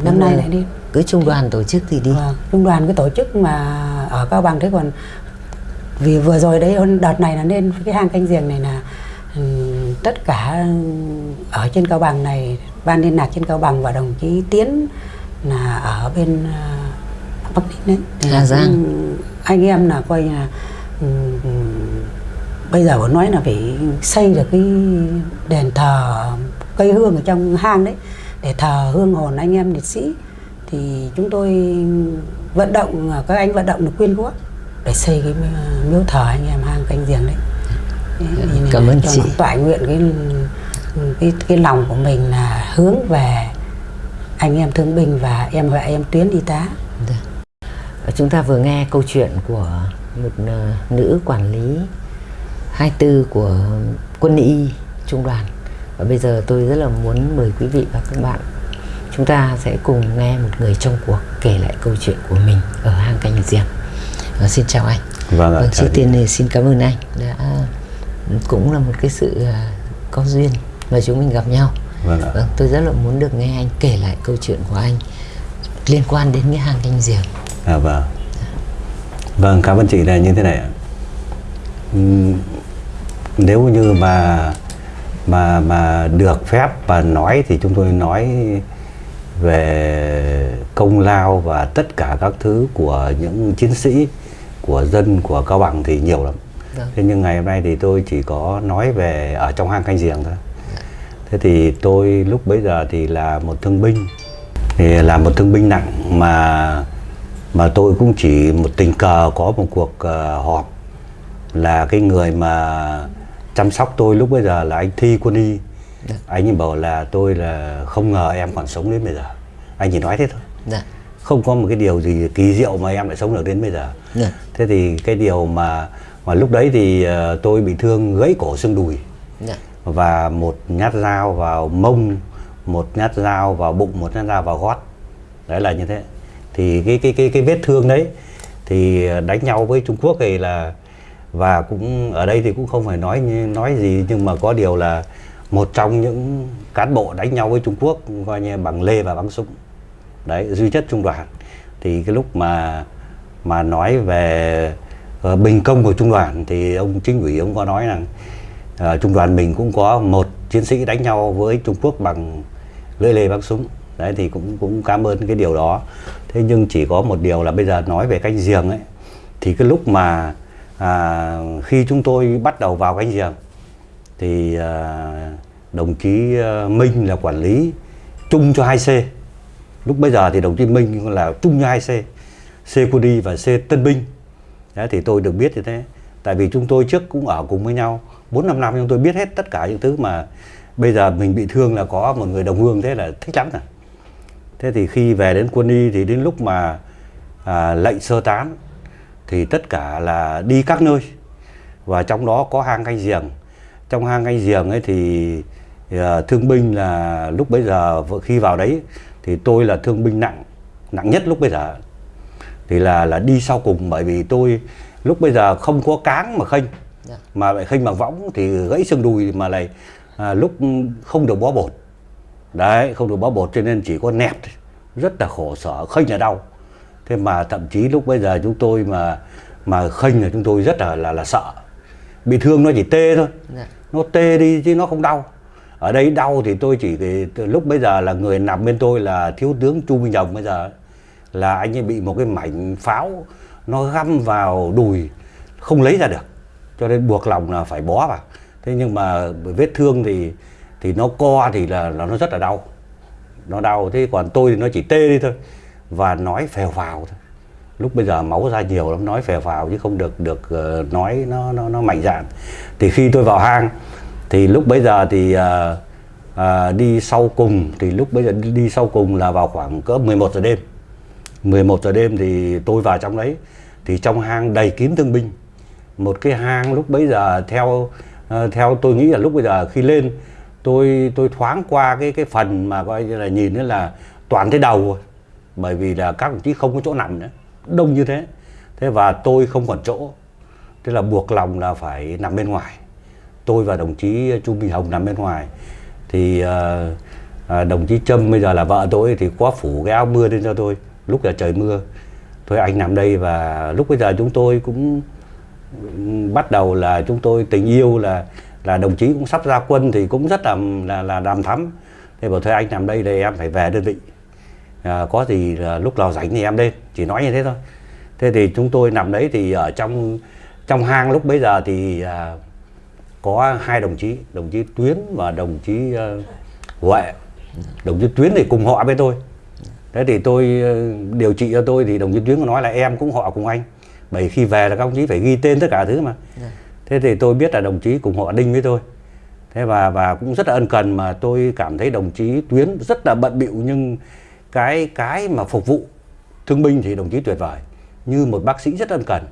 năm nay lại lên. Cứ trung đoàn tổ chức thì đi. Vâng, trung đoàn cái tổ chức mà ở Cao Bằng. Thế còn vì vừa rồi đấy đợt này là lên cái hang canh giềng này là ừm, tất cả ở trên Cao Bằng này ban liên lạc trên Cao Bằng và đồng chí Tiến là ở bên à, Bắc Ninh đấy. Hà là Giang. anh em là coi là ừm, ừm, bây giờ vẫn nói là phải xây được cái đền thờ cây hương ở trong hang đấy để thờ hương hồn anh em liệt sĩ. Thì chúng tôi vận động các anh vận động được quyên góp để xây cái miếu thờ anh em hang canh giềng đấy Cảm ơn chị. toại nguyện cái cái cái lòng của mình là hướng về anh em thương binh và em và em tuyến y tá Dạ. Chúng ta vừa nghe câu chuyện của một ờ, nữ quản lý 24 của quân y trung đoàn và bây giờ tôi rất là muốn mời quý vị và các bạn chúng ta sẽ cùng nghe một người trong cuộc kể lại câu chuyện của mình ở hang canh giềng Ờ, xin chào anh Vâng ạ, Vâng, trước chị. tiên thì xin cảm ơn anh đã cũng là một cái sự à, có duyên mà chúng mình gặp nhau Vâng ạ. vâng, tôi rất là muốn được nghe anh kể lại câu chuyện của anh liên quan đến cái hang canh giềng À vâng. Vâng, cảm ơn chị là như thế này ạ. nếu như mà mà mà được phép và nói thì chúng tôi nói về công lao và tất cả các thứ của những chiến sĩ của dân của cao bằng thì nhiều lắm Vâng. thế nhưng ngày hôm nay thì tôi chỉ có nói về ở trong hang canh giềng thôi. Thế thì tôi lúc bấy giờ thì là một thương binh. Thì là một thương binh nặng mà mà tôi cũng chỉ một tình cờ có một cuộc ờ, họp là cái người mà chăm sóc tôi lúc bây giờ là anh Thi Quân Y. Anh ấy bảo là tôi là không ngờ em còn sống đến bây giờ. Anh chỉ nói thế thôi. Dạ. không có một cái điều gì kỳ diệu mà em lại sống được đến bây giờ. Dạ. thế thì cái điều mà mà lúc đấy thì ờ, tôi bị thương gãy cổ xương đùi. Dạ. và một nhát dao vào mông một nhát dao vào bụng một nhát dao vào gót. Đấy là như thế. Thì cái cái cái cái vết thương đấy thì đánh nhau với Trung Quốc thì là và cũng ở đây thì cũng không phải nói nói gì nhưng mà có điều là một trong những cán bộ đánh nhau với Trung Quốc coi như bằng lê và bắn súng. Đấy duy nhất trung đoàn. Thì cái lúc mà mà nói về Ờ, bình công của trung đoàn thì ông chính ủy ông có nói rằng uh, trung đoàn mình cũng có một chiến sĩ đánh nhau với Trung Quốc bằng lưỡi lê bắn súng. Đấy thì cũng cũng cảm ơn cái điều đó. Thế nhưng chỉ có một điều là bây giờ nói về canh giềng ấy thì cái lúc mà à, khi chúng tôi bắt đầu vào cánh giềng thì à, đồng chí ờ, Minh là quản lý chung cho 2C lúc bây giờ thì đồng chí Minh là chung cho 2C C quân đi và C tân binh. Đấy, thì tôi được biết như thế. Tại vì chúng tôi trước cũng ở cùng với nhau bốn năm năm chúng tôi biết hết tất cả những thứ mà bây giờ mình bị thương là có một người đồng hương thế là thích lắm rồi. Thế thì khi về đến quân y thì đến lúc mà à, lệnh sơ tán thì tất cả là đi các nơi. Và trong đó có hang canh giềng. Trong hang canh giềng ấy thì à, thương binh là lúc bấy giờ khi vào đấy thì tôi là thương binh nặng nặng nhất lúc bây giờ thì là là đi sau cùng bởi vì tôi lúc bây giờ không có cáng mà khênh. Dạ. mà lại khênh bằng võng thì gãy xương đùi mà lại à, lúc không được bó bột. Đấy không được bó bột cho nên chỉ có nẹp thôi rất là khổ sở khênh là đau. Thế mà thậm chí lúc bây giờ chúng tôi mà mà khênh là chúng tôi rất là là, là sợ. Bị thương nó chỉ tê thôi. Dạ. nó tê đi chứ nó không đau. Ở đây đau thì tôi chỉ từ lúc bây giờ là người nằm bên tôi là thiếu tướng Chu Minh Đồng bây giờ là anh ấy bị một cái mảnh pháo nó găm vào đùi không lấy ra được. Cho nên buộc lòng là phải bó vào. Thế nhưng mà vết thương thì thì nó co thì là, là nó rất là đau. Nó đau thế còn tôi thì nó chỉ tê đi thôi và nói phèo vào. thôi. Lúc bây giờ máu ra nhiều lắm nói phèo vào chứ không được được ờ, nói nó nó nó mạnh dạn. Thì khi tôi vào hang thì lúc bây giờ thì uh, ờ, đi sau cùng thì lúc bây giờ đi, đi sau cùng là vào khoảng cỡ 11 giờ đêm. 11 giờ đêm thì tôi vào trong đấy thì trong hang đầy kín thương binh. Một cái hang lúc bấy giờ theo ờ, theo tôi nghĩ là lúc bây giờ khi lên tôi tôi thoáng qua cái cái phần mà coi như là nhìn nữa là toàn thấy đầu rồi bởi vì là các đồng chí không có chỗ nằm nữa đông như thế. Thế và tôi không còn chỗ thế là buộc lòng là phải nằm bên ngoài. Tôi và đồng chí Chu Minh Hồng nằm bên ngoài. Thì uh, đồng chí Trâm bây giờ là vợ tôi thì có phủ cái áo mưa lên cho tôi lúc là trời mưa. Thôi anh nằm đây và lúc bây giờ chúng tôi cũng bắt đầu là chúng tôi tình yêu là là đồng chí cũng sắp ra quân thì cũng rất là là là đàm thắm. Thế bảo thôi anh nằm đây thì em phải về đơn vị. À, có gì là lúc nào rảnh thì em lên chỉ nói như thế thôi. Thế thì chúng tôi nằm đấy thì ở trong trong hang lúc bấy giờ thì à, có hai đồng chí đồng chí Tuyến và đồng chí uh, Huệ. Đồng chí Tuyến thì cùng họ với tôi thế thì tôi ờ, điều trị cho tôi thì đồng chí Tuyến có nói là em cũng họ cùng anh. Bởi khi về là các đồng chí phải ghi tên tất cả thứ mà. Dạ. thế thì tôi biết là đồng chí cùng họ đinh với tôi. Thế và và cũng rất là ân cần mà tôi cảm thấy đồng chí Tuyến rất là bận bịu nhưng cái cái mà phục vụ thương binh thì đồng chí tuyệt vời. Như một bác sĩ rất ân cần.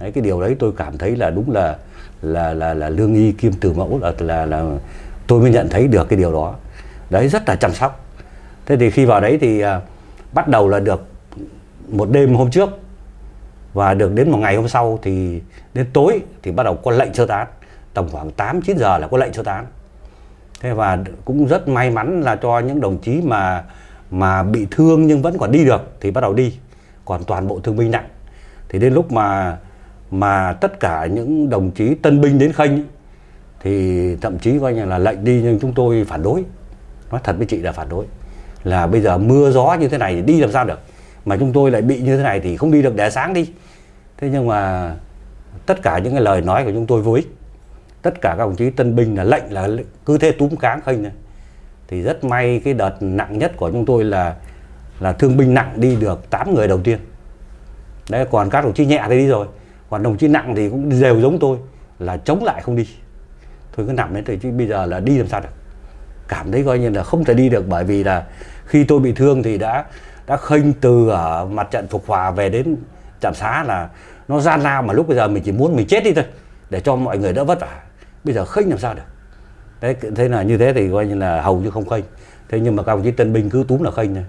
Đấy cái điều đấy tôi cảm thấy là đúng là là là là lương y kiêm từ mẫu là là là tôi mới nhận thấy được cái điều đó. Đấy rất là chăm sóc. Thế thì khi vào đấy thì à, bắt đầu là được một đêm hôm trước và được đến một ngày hôm sau thì đến tối thì bắt đầu có lệnh sơ tán. Tầm khoảng 8 9 giờ là có lệnh sơ tán. Thế và cũng rất may mắn là cho những đồng chí mà mà bị thương nhưng vẫn còn đi được thì bắt đầu đi. Còn toàn bộ thương binh nặng. Thì đến lúc mà mà tất cả những đồng chí tân binh đến khanh thì thậm chí coi như là lệnh đi nhưng chúng tôi phản đối. Nói thật với chị là phản đối là bây giờ mưa gió như thế này thì đi làm sao được? Mà chúng tôi lại bị như thế này thì không đi được, để sáng đi. Thế nhưng mà tất cả những cái lời nói của chúng tôi vô ích. Tất cả các đồng chí tân binh là lệnh là cứ thế túm cáng khênh thì rất may cái đợt nặng nhất của chúng tôi là là thương binh nặng đi được 8 người đầu tiên. Đấy, còn các đồng chí nhẹ thì đi rồi. Còn đồng chí nặng thì cũng đều giống tôi, là chống lại không đi. Thôi cứ nằm đấy thì chứ bây giờ là đi làm sao được? Cảm thấy coi như là không thể đi được bởi vì là khi tôi bị thương thì đã đã khênh từ ở mặt trận phục hòa về đến trạm xá là nó gian lao mà lúc bây giờ mình chỉ muốn mình chết đi thôi, để cho mọi người đỡ vất vả. Bây giờ khênh làm sao được? Đấy thế là như thế thì coi như là hầu như không khênh. Thế nhưng mà các đồng chí tân binh cứ túm là khênh này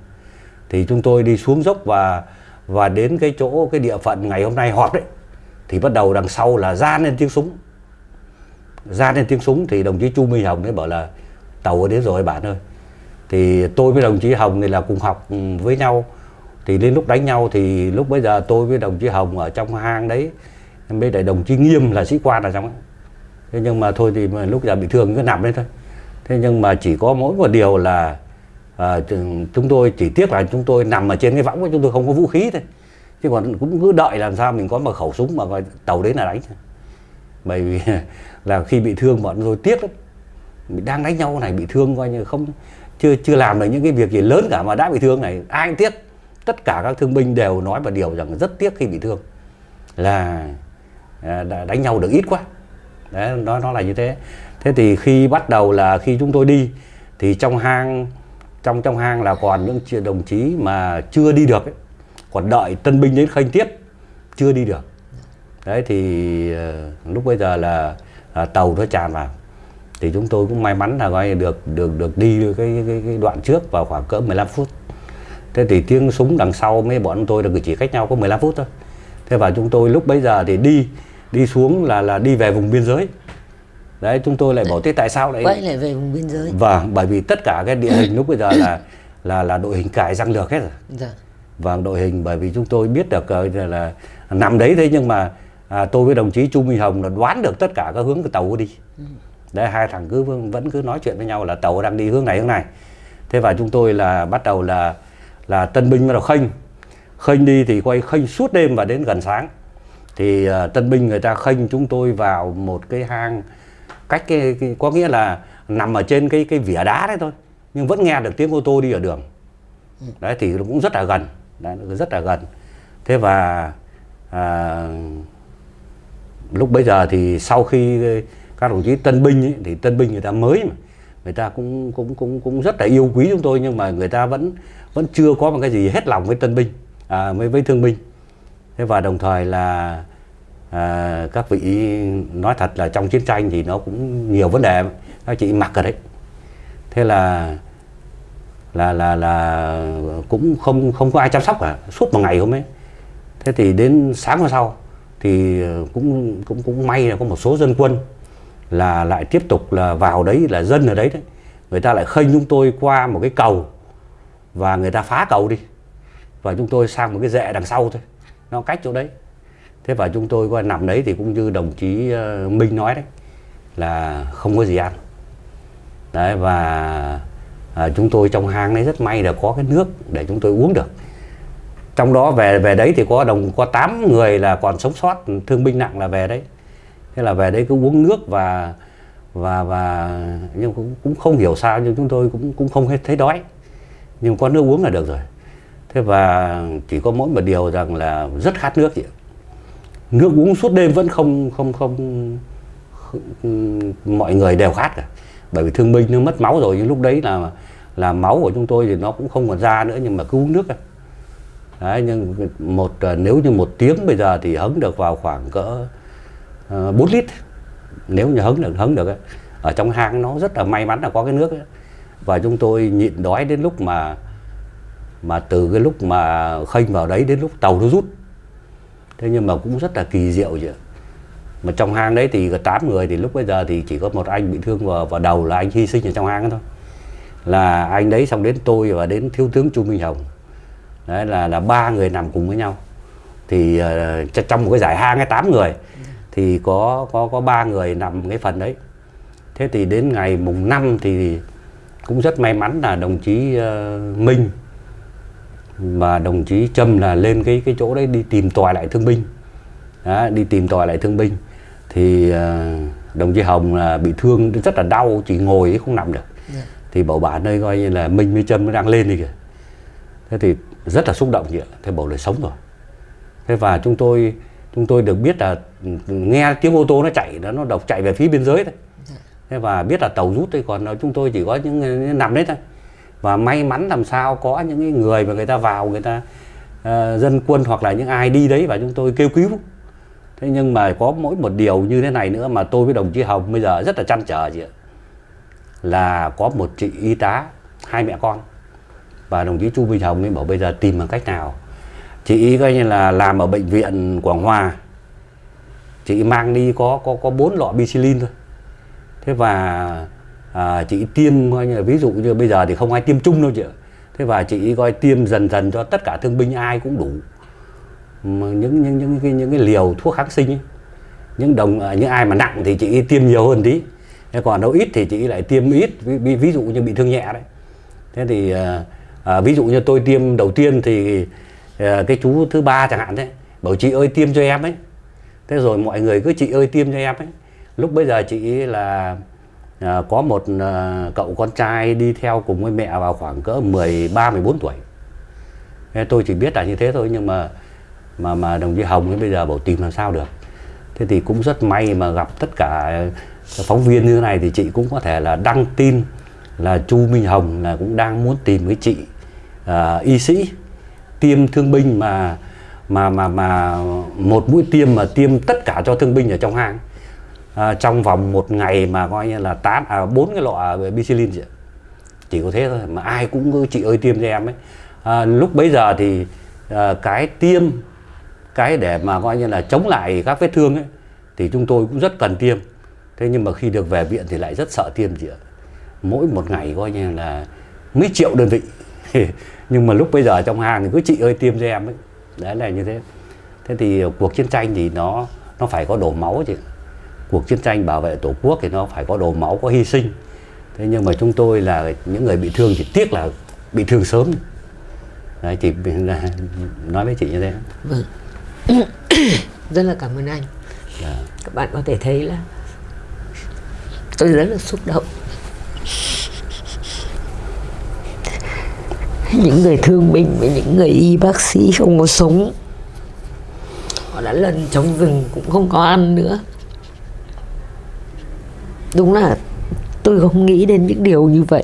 thì chúng tôi đi xuống dốc và và đến cái chỗ, cái địa phận ngày hôm nay họp đấy, thì bắt đầu đằng sau là ra lên tiếng súng. Ra lên tiếng súng thì đồng chí Chu Minh Hồng ấy bảo là tàu đến rồi bạn ơi. Thì tôi với đồng chí Hồng thì là cùng học với nhau. Thì đến lúc đánh nhau thì lúc bây giờ tôi với đồng chí Hồng ở trong hang đấy. Với lại đồng chí Nghiêm là sĩ quan ở trong ấy. thế nhưng mà thôi thì mà lúc giờ bị thương cứ nằm đấy thôi. Thế nhưng mà chỉ có mỗi một điều là à, chúng tôi chỉ tiếc là chúng tôi nằm ở trên cái võng chúng tôi không có vũ khí thôi. Chứ còn cũng cứ đợi làm sao mình có một khẩu súng mà tàu đến là đánh. Bởi vì là khi bị thương bọn tôi tiếc lắm mình đang đánh nhau này bị thương coi như không chưa chưa làm được những cái việc gì lớn cả mà đã bị thương này. Ai cũng tiếc. Tất cả các thương binh đều nói một điều rằng rất tiếc khi bị thương. Là à, đã đánh nhau được ít quá. Đấy nó nó là như thế. Thế thì khi bắt đầu là khi chúng tôi đi thì trong hang trong trong hang là còn những đồng chí mà chưa đi được ấy, còn đợi tân binh đến khanh tiếp chưa đi được. Đấy thì ờ, lúc bây giờ là à, tàu nó tràn vào thì chúng tôi cũng may mắn là coi được được được đi cái, cái, cái đoạn trước vào khoảng cỡ 15 phút. Thế thì tiếng súng đằng sau mấy bọn tôi là chỉ cách nhau có 15 phút thôi. Thế và chúng tôi lúc bấy giờ thì đi đi xuống là là đi về vùng biên giới. Đấy chúng tôi lại bảo thế tại sao lại quay lại về vùng biên giới. Vâng bởi vì tất cả cái địa hình lúc bây giờ là là là đội hình cải răng lược hết rồi. Dạ. vâng đội hình bởi vì chúng tôi biết được uh, là, là nằm đấy thế nhưng mà à, tôi với đồng chí Chu Minh Hồng là đoán được tất cả các hướng của tàu đi. Ừ. đấy hai thằng cứ vẫn cứ nói chuyện với nhau là tàu đang đi hướng này hướng này. Thế và chúng tôi là bắt đầu là là tân binh bắt đầu khênh. Khênh đi thì quay khênh suốt đêm và đến gần sáng. Thì uh, tân binh người ta khênh chúng tôi vào một cái hang cách cái, cái có nghĩa là nằm ở trên cái cái vỉa đá đấy thôi nhưng vẫn nghe được tiếng ô tô đi ở đường. Ừ. đấy thì cũng rất là gần. Đấy, rất là gần. Thế và à, lúc bây giờ thì sau khi các đồng chí tân binh ấy, thì tân binh người ta mới mà. Người ta cũng cũng cũng cũng rất là yêu quý chúng tôi nhưng mà người ta vẫn vẫn chưa có một cái gì hết lòng với tân binh à, với với thương binh. Thế và đồng thời là à, các vị nói thật là trong chiến tranh thì nó cũng nhiều vấn đề các chị mặc rồi đấy. Thế là là là là cũng không không có ai chăm sóc cả suốt một ngày hôm ấy. Thế thì đến sáng hôm sau thì cũng cũng cũng may là có một số dân quân là lại tiếp tục là vào đấy là dân ở đấy đấy. Người ta lại khênh chúng tôi qua một cái cầu và người ta phá cầu đi. Và chúng tôi sang một cái rẽ đằng sau thôi. Nó cách chỗ đấy. Thế và chúng tôi qua nằm đấy thì cũng như đồng chí ờ, Minh nói đấy là không có gì ăn. Đấy và à, chúng tôi trong hang đấy rất may là có cái nước để chúng tôi uống được. Trong đó về về đấy thì có đồng có 8 người là còn sống sót thương binh nặng là về đấy thế là về đấy cứ uống nước và và và nhưng cũng cũng không hiểu sao nhưng chúng tôi cũng cũng không thấy đói. Nhưng có nước uống là được rồi. Thế và chỉ có mỗi một điều rằng là rất khát nước chị nước uống suốt đêm vẫn không không không, không mọi người đều khát cả. Bởi vì thương binh nó mất máu rồi nhưng lúc đấy là là máu của chúng tôi thì nó cũng không còn ra nữa nhưng mà cứ uống nước. Đấy, nhưng một ờ, nếu như một tiếng bây giờ thì hứng được vào khoảng cỡ Ờ, uh, 4 lít. Nếu như hứng được hứng được ấy. ở trong hang nó rất là may mắn là có cái nước ấy. và chúng tôi nhịn đói đến lúc mà mà từ cái lúc mà khênh vào đấy đến lúc tàu nó rút. Thế nhưng mà cũng rất là kỳ diệu chứ. Mà trong hang đấy thì có 8 người thì lúc bây giờ thì chỉ có một anh bị thương vào, vào đầu là anh hy sinh ở trong hang thôi. Là anh đấy xong đến tôi và đến thiếu tướng Chu Minh Hồng. Đấy là là ba người nằm cùng với nhau. Thì uh, trong một cái giải hang hay tám người thì có có có ba người nằm cái phần đấy. Thế thì đến ngày mùng 5 thì cũng rất may mắn là đồng chí uh, Minh và đồng chí Trâm là lên cái cái chỗ đấy đi tìm tòi lại thương binh. Đó, đi tìm tòi lại thương binh. Thì uh, đồng chí Hồng là bị thương rất là đau chỉ ngồi không nằm được. Yeah. Dạ. thì bảo bà nơi coi như là Minh với Trâm nó đang lên đi kìa. Thế thì rất là xúc động vậy thế bảo là sống rồi. Thế và chúng tôi chúng tôi được biết là nghe tiếng ô tô nó chạy nó nó độc chạy về phía biên giới thôi. Dạ. thế và biết là tàu rút thôi còn chúng tôi chỉ có những nằm đấy thôi. Và may mắn làm sao có những người mà người ta vào người ta uh, dân quân hoặc là những ai đi đấy và chúng tôi kêu cứu. Thế nhưng mà có mỗi một điều như thế này nữa mà tôi với đồng chí Hồng bây giờ rất là chăn trở chị ạ. Là có một chị y tá hai mẹ con. Và đồng chí Chu Minh Hồng ấy bảo bây giờ tìm bằng cách nào chị coi như là làm ở bệnh viện Quảng Hòa. Chị mang đi có có có bốn lọ bicillin thôi. Thế và à, chị tiêm coi như là ví dụ như bây giờ thì không ai tiêm chung đâu chị ạ. Thế và chị coi tiêm dần dần cho tất cả thương binh ai cũng đủ. Mà những những những cái, những cái liều thuốc kháng sinh ấy. những đồng à, những ai mà nặng thì chị tiêm nhiều hơn tí. Thế còn đâu ít thì chị lại tiêm ít ví, ví dụ như bị thương nhẹ đấy. Thế thì à, à, ví dụ như tôi tiêm đầu tiên thì Ờ, cái chú thứ ba chẳng hạn đấy bảo chị ơi tiêm cho em ấy. Thế rồi mọi người cứ chị ơi tiêm cho em ấy. Lúc bây giờ chị là à, có một à, cậu con trai đi theo cùng với mẹ vào khoảng cỡ 13 14 tuổi. Thế tôi chỉ biết là như thế thôi nhưng mà mà mà đồng chí Hồng ấy bây giờ bảo tìm làm sao được? Thế thì cũng rất may mà gặp tất cả phóng viên như thế này thì chị cũng có thể là đăng tin là Chu Minh Hồng là cũng đang muốn tìm cái chị à, y sĩ tiêm thương binh mà mà mà mà một mũi tiêm mà tiêm tất cả cho thương binh ở trong hang. À, trong vòng một ngày mà coi như là tám à bốn cái lọ bicillin chị chỉ có thế thôi mà ai cũng cứ chị ơi tiêm cho em ấy. À, lúc bấy giờ thì à, cái tiêm cái để mà coi như là chống lại các vết thương ấy thì chúng tôi cũng rất cần tiêm. Thế nhưng mà khi được về viện thì lại rất sợ tiêm chị ạ. Mỗi một ngày coi như là mấy triệu đơn vị. nhưng mà lúc bây giờ trong hàng thì cứ chị ơi tiêm cho em ấy. Đấy là như thế. Thế thì cuộc chiến tranh thì nó nó phải có đổ máu chứ cuộc chiến tranh bảo vệ tổ quốc thì nó phải có đổ máu có hy sinh. Thế nhưng mà chúng tôi là những người bị thương thì tiếc là bị thương sớm. Đấy chỉ nói với chị như thế. Vâng. Rất là cảm ơn anh. Yeah. Dạ. các bạn có thể thấy là tôi rất là xúc động những người thương binh với những người y bác sĩ không có sống. Họ đã lần trong rừng cũng không có ăn nữa. Đúng là tôi không nghĩ đến những điều như vậy.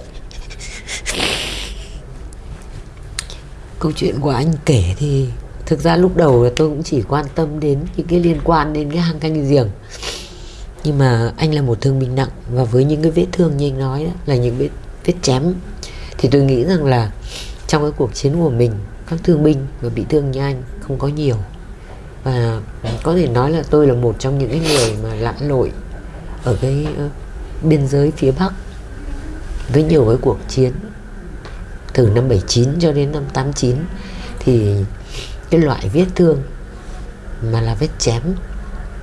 Câu chuyện của anh kể thì thực ra lúc đầu tôi cũng chỉ quan tâm đến những cái liên quan đến cái hang canh giềng. Nhưng mà anh là một thương binh nặng và với những cái vết thương như anh nói đó, là những vết vết chém thì tôi nghĩ rằng là trong cái cuộc chiến của mình các thương binh và bị thương như anh không có nhiều. Và có thể nói là tôi là một trong những cái người mà lặn lội ở cái uh, biên giới phía Bắc với nhiều cái cuộc chiến. Từ năm 79 cho đến năm 89 thì cái loại vết thương mà là vết chém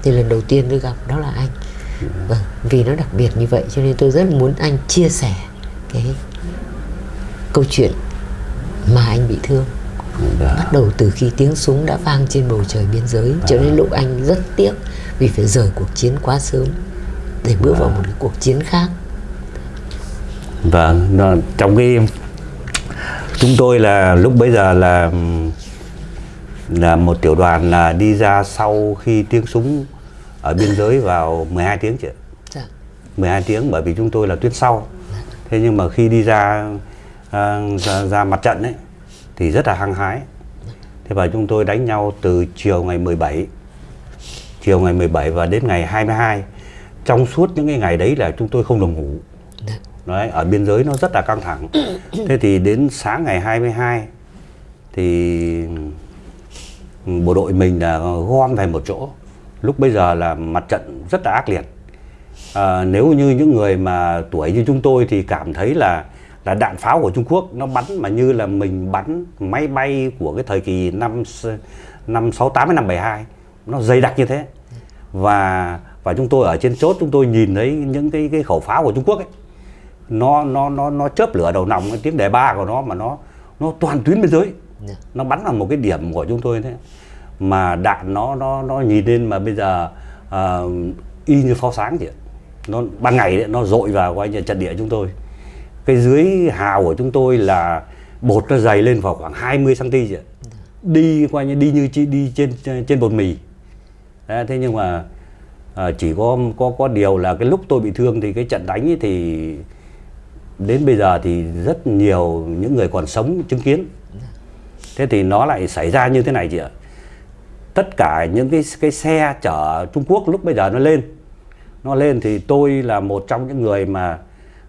thì lần đầu tiên tôi gặp đó là anh. Vâng vì nó đặc biệt như vậy cho nên tôi rất muốn anh chia sẻ cái câu chuyện mà anh bị thương Đã. bắt đầu từ khi tiếng súng đã vang trên bầu trời biên giới Đã. cho đến lúc anh rất tiếc vì phải rời cuộc chiến quá sớm để bước Đã. vào một cái cuộc chiến khác vâng trong cái chúng tôi là lúc bấy giờ là là một tiểu đoàn là đi ra sau khi tiếng súng ở biên giới vào 12 tiếng chị dạ. 12 tiếng bởi vì chúng tôi là tuyến sau dạ. thế nhưng mà khi đi ra, À, ra ra mặt trận ấy thì rất là hăng hái. Thế và chúng tôi đánh nhau từ chiều ngày 17 chiều ngày 17 và đến ngày 22 trong suốt những cái ngày đấy là chúng tôi không được ngủ. Đấy ở biên giới nó rất là căng thẳng. Thế thì đến sáng ngày 22 thì bộ đội mình là gom về một chỗ. Lúc bây giờ là mặt trận rất là ác liệt. À, nếu như những người mà tuổi như chúng tôi thì cảm thấy là là đạn pháo của Trung Quốc. Nó bắn mà như là mình bắn máy bay của cái thời kỳ năm năm 68 đến năm 72 nó dày đặc như thế. Và và chúng tôi ở trên chốt chúng tôi nhìn thấy những cái cái khẩu pháo của Trung Quốc ấy. Nó nó nó nó chớp lửa đầu nòng cái tiếng đề ba của nó mà nó nó toàn tuyến biên giới. Dạ. nó bắn vào một cái điểm của chúng tôi thế. Mà đạn nó nó nó nhìn lên mà bây giờ à, y như pháo sáng chị ạ. Nó ban ngày ấy, nó dội vào như trận địa chúng tôi cái dưới hào của chúng tôi là bột nó dày lên vào khoảng 20 cm chị đi coi như đi như đi trên trên bột mì. Đấy, thế nhưng mà à, chỉ có có có điều là cái lúc tôi bị thương thì cái trận đánh ấy thì đến bây giờ thì rất nhiều những người còn sống chứng kiến. Thế thì nó lại xảy ra như thế này chị ạ. Tất cả những cái cái xe chở Trung Quốc lúc bây giờ nó lên. Nó lên thì tôi là một trong những người mà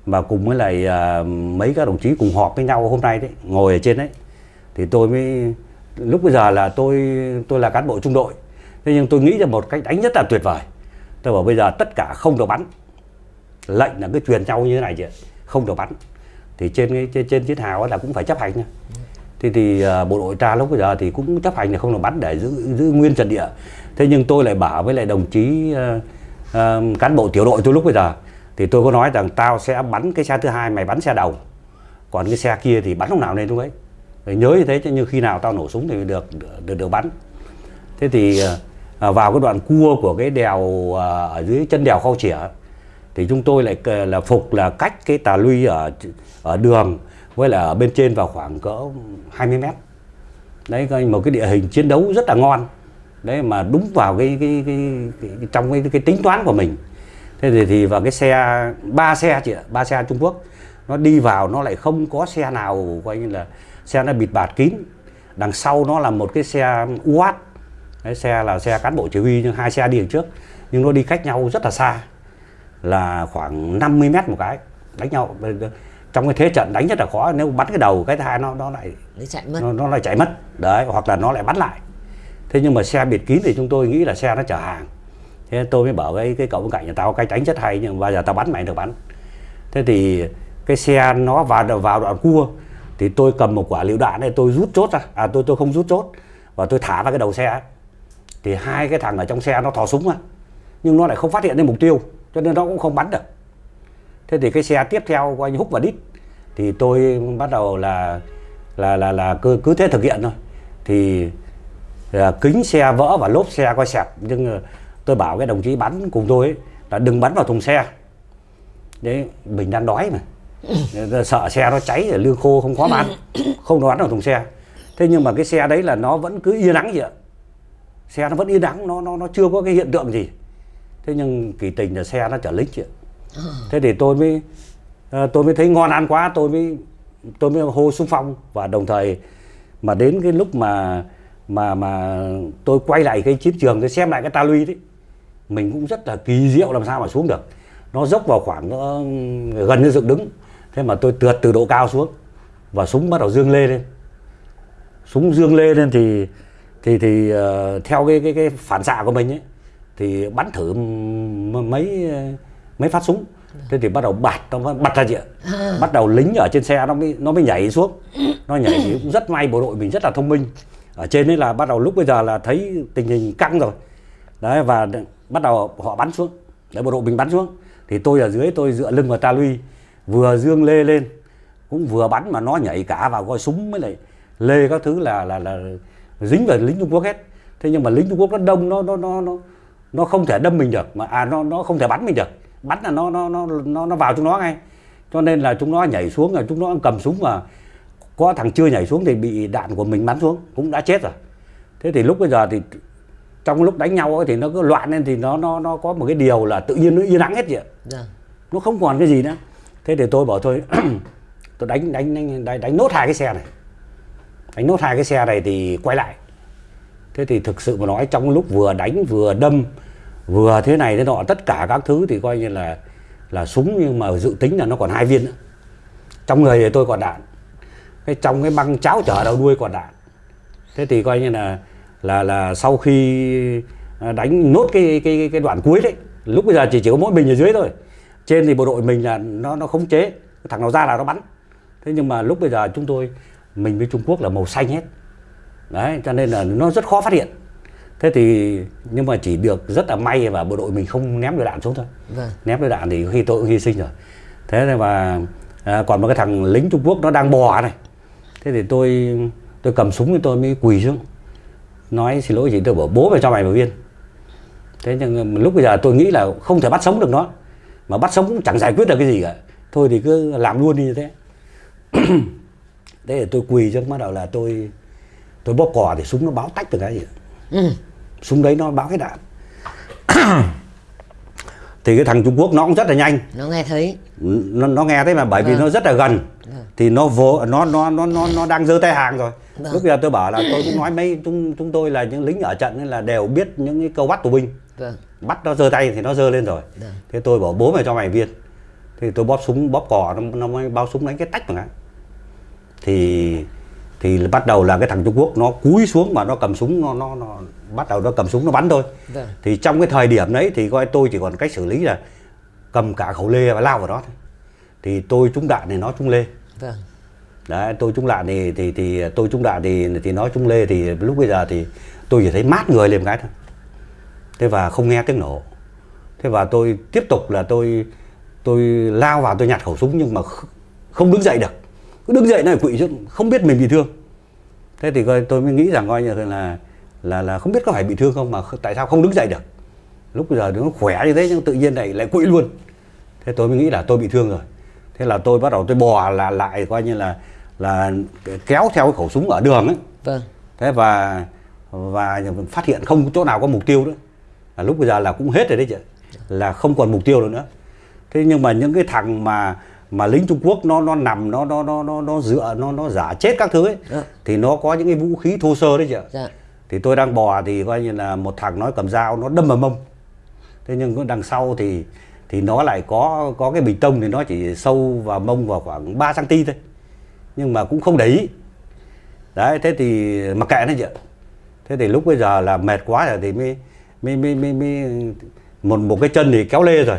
mà cùng với lại à, mấy các đồng chí cùng họp với nhau hôm nay đấy ngồi ở trên đấy. Thì tôi mới lúc bây giờ là tôi tôi là cán bộ trung đội. Thế nhưng tôi nghĩ ra một cách đánh rất là tuyệt vời. Tôi bảo bây giờ tất cả không được bắn. Lệnh là cứ truyền nhau như thế này chị không được bắn. Thì trên cái trên, trên chiến hào là cũng phải chấp hành nha. Thì thì bộ đội ta lúc bây giờ thì cũng chấp hành là không được bắn để giữ giữ nguyên trận địa. Thế nhưng tôi lại bảo với lại đồng chí uh, uh, cán bộ tiểu đội tôi lúc bây giờ thì tôi có nói rằng tao sẽ bắn cái xe thứ hai mày bắn xe đầu. Còn cái xe kia thì bắn lúc nào lên lúc ấy. Phải nhớ như thế chứ như khi nào tao nổ súng thì được được được bắn. Thế thì à, vào cái đoạn cua của cái đèo à, ở dưới chân đèo khao chỉa thì chúng tôi lại là phục là cách cái tà luy ở ở đường với là ở bên trên vào khoảng cỡ 20 mét. Đấy một cái địa hình chiến đấu rất là ngon. Đấy mà đúng vào cái cái, cái, cái, cái trong cái, cái tính toán của mình thế thì thì vào cái xe ba xe chị ạ ba xe Trung Quốc. Nó đi vào nó lại không có xe nào coi như là xe nó bịt bạt kín. Đằng sau nó là một cái xe UAT cái xe là xe cán bộ chỉ huy nhưng hai xe đi đằng trước. Nhưng nó đi cách nhau rất là xa là khoảng 50 mét một cái đánh nhau. Trong cái thế trận đánh rất là khó nếu bắn cái đầu cái thứ hai nó nó lại nó chạy mất. Nó, nó lại chạy mất. Đấy hoặc là nó lại bắn lại. Thế nhưng mà xe biệt kín thì chúng tôi nghĩ là xe nó chở hàng thế tôi mới bảo cái cái cậu bên cạnh nhà tao, cái tránh rất hay nhưng bao giờ tao bắn mày được bắn. Thế thì cái xe nó vào vào đoạn cua thì tôi cầm một quả lựu đạn này tôi rút chốt ra. À tôi tôi không rút chốt và tôi thả vào cái đầu xe. Thì hai cái thằng ở trong xe nó thò súng ra, nhưng nó lại không phát hiện đến mục tiêu, cho nên nó cũng không bắn được. Thế thì cái xe tiếp theo của anh húc và đít. Thì tôi bắt đầu là là là là cứ cứ thế thực hiện thôi. Thì là kính xe vỡ và lốp xe coi sẹp nhưng tôi bảo cái đồng chí bắn cùng tôi ấy, là đừng bắn vào thùng xe. Đấy mình đang đói mà. Sợ xe nó cháy rồi lương khô không có bán ăn không đoán vào thùng xe. Thế nhưng mà cái xe đấy là nó vẫn cứ yên nắng vậy ạ. Xe nó vẫn yên nắng nó nó nó chưa có cái hiện tượng gì. Thế nhưng kỳ tình là xe nó chở lính chị thế thì tôi mới ờ, tôi mới thấy ngon ăn quá tôi mới tôi mới hô xung phong và đồng thời mà đến cái lúc mà mà mà tôi quay lại cái chiến trường tôi xem lại cái ta lui đấy mình cũng rất là kỳ diệu làm sao mà xuống được. Nó dốc vào khoảng ờ, gần như dựng đứng. Thế mà tôi trượt từ độ cao xuống và súng bắt đầu dương lê lên. Súng dương lê lên thì thì thì ờ, theo cái cái cái phản xạ của mình ấy thì bắn thử mấy mấy phát súng. Thế thì bắt đầu bạt nó bật ra chị ạ. Bắt đầu lính ở trên xe nó mới nó mới nhảy xuống. Nó nhảy thì cũng rất may bộ đội mình rất là thông minh. Ở trên đấy là bắt đầu lúc bây giờ là thấy tình hình căng rồi. Đấy và bắt đầu họ bắn xuống. Đấy, bộ đội mình bắn xuống. Thì tôi ở dưới, tôi dựa lưng vào ta luy vừa dương lê lên, cũng vừa bắn mà nó nhảy cả vào coi súng với lại lê các thứ là là là dính vào lính Trung Quốc hết. Thế nhưng mà lính Trung Quốc nó đông, nó nó nó nó nó không thể đâm mình được mà à nó nó không thể bắn mình được. Bắn là nó nó nó nó nó vào chúng nó ngay. Cho nên là chúng nó nhảy xuống là chúng nó cầm súng mà có thằng chưa nhảy xuống thì bị đạn của mình bắn xuống, cũng đã chết rồi. Thế thì lúc bây giờ thì trong lúc đánh nhau ấy thì nó cứ loạn lên thì nó nó nó có một cái điều là tự nhiên nó yên ắng hết vậy. Vâng. nó không còn cái gì nữa. Thế thì tôi bảo thôi tôi đánh đánh đánh đánh, đánh nốt hai cái xe này. Đánh nốt hai cái xe này thì quay lại. Thế thì thực sự mà nói trong lúc vừa đánh vừa đâm vừa thế này thế nọ tất cả các thứ thì coi như là là súng nhưng mà dự tính là nó còn hai viên nữa. Trong người thì tôi còn đạn. Cái trong cái băng cháo chở đầu đuôi còn đạn. Thế thì coi như là là là sau khi à, đánh nốt cái cái cái đoạn cuối đấy lúc bây giờ chỉ chỉ có mỗi mình ở dưới thôi. Trên thì bộ đội mình là nó nó khống chế thằng nào ra là nó bắn. Thế nhưng mà lúc bây giờ chúng tôi mình với Trung Quốc là màu xanh hết. Đấy cho nên là nó rất khó phát hiện. Thế thì nhưng mà chỉ được rất là may và bộ đội mình không ném lựu đạn xuống thôi. Vâng. Ném lựu đạn thì khi tôi cũng hy sinh rồi. Thế nên mà à, còn một cái thằng lính Trung Quốc nó đang bò này. Thế thì tôi tôi cầm súng thì tôi mới quỳ xuống nói xin lỗi chị tôi bảo bố mày cho mày vào viên. Thế nhưng lúc bây giờ tôi nghĩ là không thể bắt sống được nó. Mà bắt sống cũng chẳng giải quyết được cái gì cả. Thôi thì cứ làm luôn đi như thế. Thế thì tôi quỳ cho bắt đầu là tôi tôi bóp cò thì súng nó báo tách được cái gì. Ừ. súng đấy nó báo cái đạn thì cái thằng Trung Quốc nó cũng rất là nhanh. Nó nghe thấy. Nó, nó nghe thấy mà bởi vì Vâng. nó rất là gần. Vâng. thì nó vô nó nó nó nó nó đang giơ tay hàng rồi. Vâng. lúc giờ tôi bảo là tôi cũng nói mấy chúng chúng tôi là những lính ở trận nên là đều biết những cái câu bắt tù binh. Vâng. Bắt nó giơ tay thì nó giơ lên rồi. Vâng. thế tôi bảo bố mày cho mày viên. Thì tôi bóp súng bóp cò nó, nó mới bao súng đánh cái tách mà. Thì thì bắt đầu là cái thằng Trung Quốc nó cúi xuống mà nó cầm súng nó nó nó bắt đầu nó cầm súng nó bắn thôi. Vâng. Thì trong cái thời điểm đấy thì coi tôi chỉ còn cách xử lý là cầm cả khẩu lê và lao vào đó thôi. Thì tôi trúng đạn thì nó trúng lê. Vâng. Đấy tôi trúng đạn thì thì thì tôi trúng đạn thì thì nó trúng lê thì lúc bây giờ thì tôi chỉ thấy mát người lên một cái thôi. Thế và không nghe tiếng nổ. Thế và tôi tiếp tục là tôi tôi lao vào tôi nhặt khẩu súng nhưng mà kh- không đứng dậy được cứ đứng dậy này quỵ chứ không biết mình bị thương. Thế thì coi tôi mới nghĩ rằng coi như là là là không biết có phải bị thương không mà tại sao không đứng dậy được. Lúc bây giờ nó khỏe như thế nhưng tự nhiên lại lại quỵ luôn. Thế tôi mới nghĩ là tôi bị thương rồi. Thế là tôi bắt đầu tôi bò là lại coi như là là kéo theo cái khẩu súng ở đường ấy. Vâng. Thế và và phát hiện không chỗ nào có mục tiêu nữa. Là lúc bây giờ là cũng hết rồi đấy chị là không còn mục tiêu nữa. Thế nhưng mà những cái thằng mà mà lính Trung Quốc nó nó nằm nó nó nó nó nó dựa nó nó giả chết các thứ ấy Dạ. thì nó có những cái vũ khí thô sơ đấy chị ạ. Dạ. Thì tôi đang bò thì coi như là một thằng nó cầm dao nó đâm vào mông. Thế nhưng đằng sau thì thì nó lại có có cái bình tông thì nó chỉ sâu vào mông vào khoảng 3 cm thôi. Nhưng mà cũng không để ý. Đấy thế thì mặc kệ nó chị ạ. Thế thì lúc bây giờ là mệt quá rồi thì mới mới mới mới, mới một một cái chân thì kéo lê rồi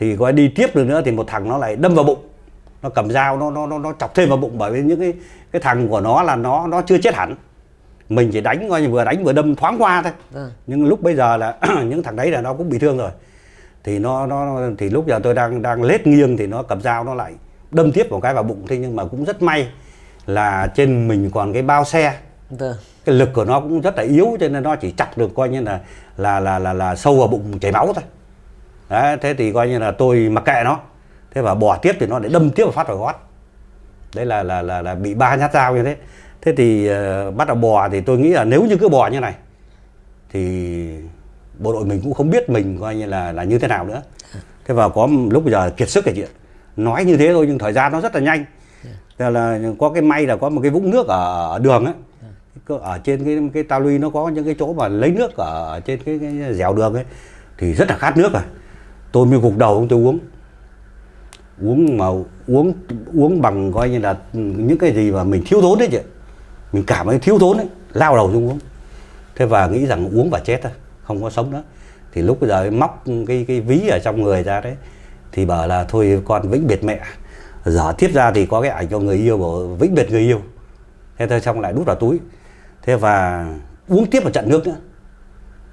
thì coi đi tiếp được nữa thì một thằng nó lại đâm vào bụng. Nó cầm dao nó nó nó, nó chọc thêm vào bụng bởi vì những cái cái thằng của nó là nó nó chưa chết hẳn. Mình chỉ đánh coi như vừa đánh vừa đâm thoáng qua thôi. Vâng. Nhưng lúc bây giờ là những thằng đấy là nó cũng bị thương rồi. Thì nó nó thì lúc giờ tôi đang đang lết nghiêng thì nó cầm dao nó lại đâm tiếp một cái vào bụng. Thế nhưng mà cũng rất may là trên mình còn cái bao xe. Vâng. Cái lực của nó cũng rất là yếu cho nên nó chỉ chặt được coi như là là là là, là sâu vào bụng chảy máu thôi đấy, thế thì coi như là tôi mặc kệ nó. Thế và bỏ tiếp thì nó lại đâm tiếp và phát vào gót. Đấy là là là, là bị ba nhát dao như thế. Thế thì uh, bắt đầu bò thì tôi nghĩ là nếu như cứ bò như này thì bộ đội mình cũng không biết mình coi như là là như thế nào nữa. Thế và có lúc bây giờ kiệt sức cái chuyện. Nói như thế thôi nhưng thời gian nó rất là nhanh. Thế là có cái may là có một cái vũng nước ở, ở đường ấy. Ở trên cái cái ta luy nó có những cái chỗ mà lấy nước ở trên cái, cái dẻo đường ấy thì rất là khát nước à tôi mới gục đầu, tôi uống. Uống mà uống uống bằng coi như là những cái gì mà mình thiếu thốn đấy chị. Mình cảm thấy thiếu thốn đấy, lao đầu xuống uống. Thế và nghĩ rằng uống và chết thôi không có sống nữa thì lúc bây giờ móc cái cái ví ở trong người ra đấy, thì bảo là thôi con vĩnh biệt mẹ giờ tiếp ra thì có cái ảnh cho người yêu bảo vĩnh biệt người yêu. Thế thôi xong lại đút vào túi. Thế và uống tiếp một trận nước nữa.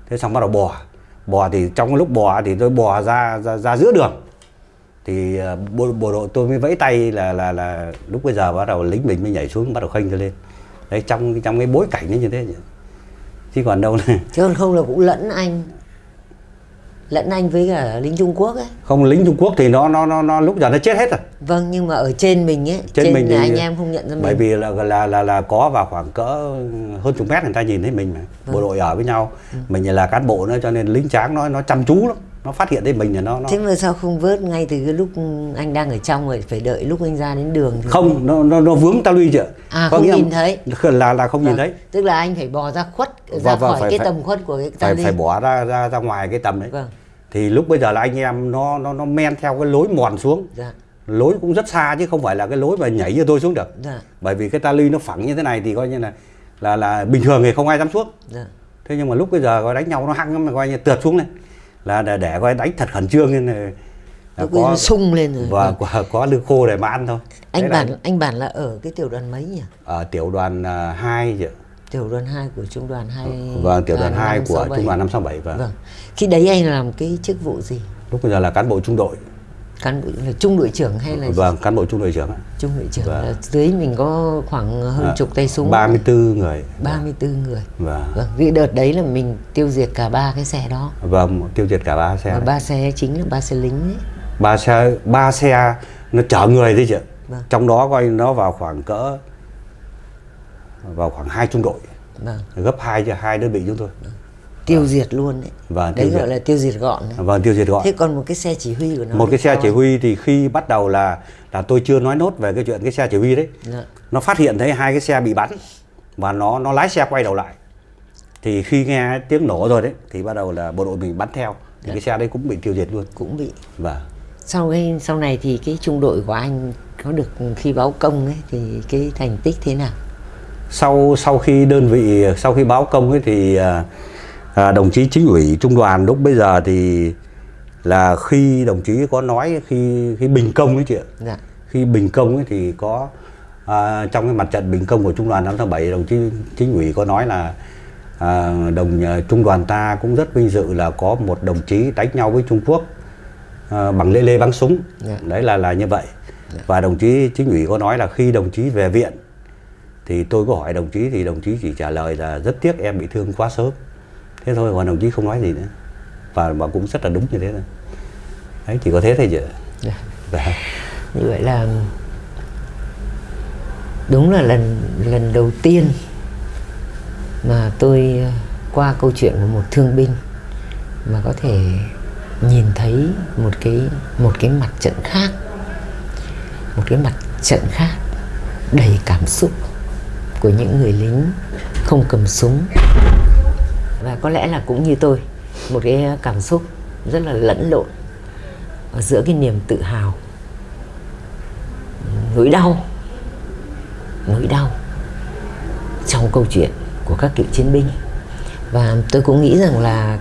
Thế xong bắt đầu bò bò thì trong lúc bò thì tôi bò ra ra, ra giữa đường. Thì ờ, bộ, bộ đội tôi mới vẫy tay là là là lúc bây giờ bắt đầu lính mình mới nhảy xuống bắt đầu khênh tôi lên. Đấy trong trong cái bối cảnh nó như thế chứ còn đâu này chứ còn không là cũng lẫn anh lẫn anh với cả lính Trung Quốc ấy. Không lính Trung Quốc thì nó nó nó, nó lúc giờ nó chết hết rồi. Vâng nhưng mà ở trên mình ấy trên, trên, mình là thì- anh em không nhận ra mình. bởi vì là là là là có vào khoảng cỡ hơn chục mét người ta nhìn thấy mình mà. Vâng. bộ đội ở với nhau. Mình là cán bộ nữa cho nên lính tráng nó nó chăm chú lắm nó phát hiện thấy mình là nó nó thế mà sao không vớt ngay từ cái lúc anh đang ở trong rồi phải đợi lúc anh ra đến đường thì không nó nó nó vướng ta luy chưa À, không nhìn thấy. là là không nhìn Vâng, thấy. Tức là anh phải bò ra khuất ra Vâng, vâng, khỏi phải- cái phải- tầm khuất của cái phải ta phải bỏ ra ra ra ngoài cái tầm đấy. Vâng. Thì lúc bây giờ là anh em nó nó nó men theo cái lối mòn xuống. Dạ. Lối cũng rất xa chứ không phải là cái lối mà nhảy như tôi xuống được. Dạ. Bởi vì cái ta luy nó phẳng như thế này thì coi như là là là bình thường thì không ai dám xuống. Dạ. Thế nhưng mà lúc bây giờ coi đánh nhau nó hăng lắm mà coi như tượt xuống này là để, để coi đánh thật khẩn trương nên là nó sung lên rồi. và Vâng. có, có lương khô để mà ăn thôi. Anh Thế là bản anh bản là ở cái tiểu đoàn mấy nhỉ? Ở tiểu đoàn à, 2 chứ. Tiểu đoàn 2 của trung đoàn 2 Vâng, tiểu đoàn 2 của 567. trung đoàn 567 và vâng. Khi đấy anh làm cái chức vụ gì? Lúc bây giờ là cán bộ trung đội cán bộ là trung đội trưởng hay là vâng cán bộ trung đội trưởng trung đội trưởng Vâng. là dưới mình có khoảng hơn À, chục tay súng. 34 người. 34 người. Vâng. vâng cái đợt đấy là mình tiêu diệt cả ba cái xe đó. Vâng tiêu diệt cả ba xe ba xe chính là ba xe lính ấy. Ba xe ba xe nó chở người đấy chứ Vâng. trong đó coi nó vào khoảng cỡ vào khoảng hai trung đội. Vâng. Gấp hai cho hai đơn vị chúng tôi tiêu diệt luôn đấy. Vâng, đấy gọi diệt. là tiêu diệt gọn đấy. vâng tiêu diệt gọn. Thế còn một cái xe chỉ huy của nó một cái xe chỉ huy thì khi bắt đầu là là tôi chưa nói nốt về cái chuyện cái xe chỉ huy đấy. Dạ. nó phát hiện thấy hai cái xe bị bắn và nó nó lái xe quay đầu lại. Thì khi nghe tiếng nổ rồi đấy thì bắt đầu là bộ đội mình bắn theo. Thì cái xe đấy cũng bị tiêu diệt luôn. Cũng bị. Và sau cái sau này thì cái trung đội của anh có được khi báo công ấy thì cái thành tích thế nào? Sau sau khi đơn vị sau khi báo công ấy thì à, à, đồng chí chính ủy trung đoàn lúc bây giờ thì là khi đồng chí có nói khi khi bình công ấy chị ạ. Dạ. Khi bình công ấy thì có à, trong cái mặt trận bình công của trung đoàn 5 tháng 7 đồng chí chính ủy có nói là à, đồng à, trung đoàn ta cũng rất vinh dự là có một đồng chí đánh nhau với Trung Quốc à, bằng lê lê bắn súng. Dạ. đấy là là như vậy. Và đồng chí chính ủy có nói là khi đồng chí về viện thì tôi có hỏi đồng chí thì đồng chí chỉ trả lời là rất tiếc em bị thương quá sớm thế thôi còn đồng chí không nói gì nữa và và cũng rất là đúng như thế thôi đấy chỉ có thế thôi chứ Dạ. Dạ. như vậy là đúng là lần lần đầu tiên mà tôi ờ, qua câu chuyện của một thương binh mà có thể nhìn thấy một cái một cái mặt trận khác một cái mặt trận khác đầy cảm xúc của những người lính không cầm súng và có lẽ là cũng như tôi một cái cảm xúc rất là lẫn lộn ở giữa cái niềm tự hào nỗi đau nỗi đau trong câu chuyện của các cựu chiến binh. Và tôi cũng nghĩ rằng là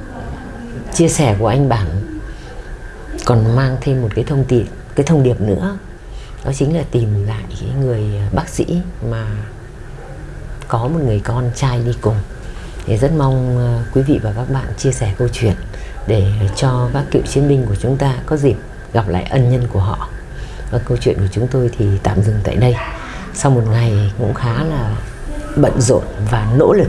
chia sẻ của anh bản còn mang thêm một cái thông tin, cái thông điệp nữa. Đó chính là tìm lại cái người bác sĩ mà có một người con trai đi cùng thì rất mong ờ, quý vị và các bạn chia sẻ câu chuyện để cho các cựu chiến binh của chúng ta có dịp gặp lại ân nhân của họ. Và câu chuyện của chúng tôi thì tạm dừng tại đây. Sau một ngày cũng khá là bận rộn và nỗ lực.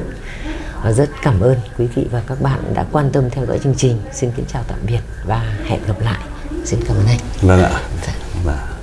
Và rất cảm ơn quý vị và các bạn đã quan tâm theo dõi chương trình. Xin kính chào tạm biệt và hẹn gặp lại. Xin cảm ơn anh. Vâng ạ. Dạ. vâng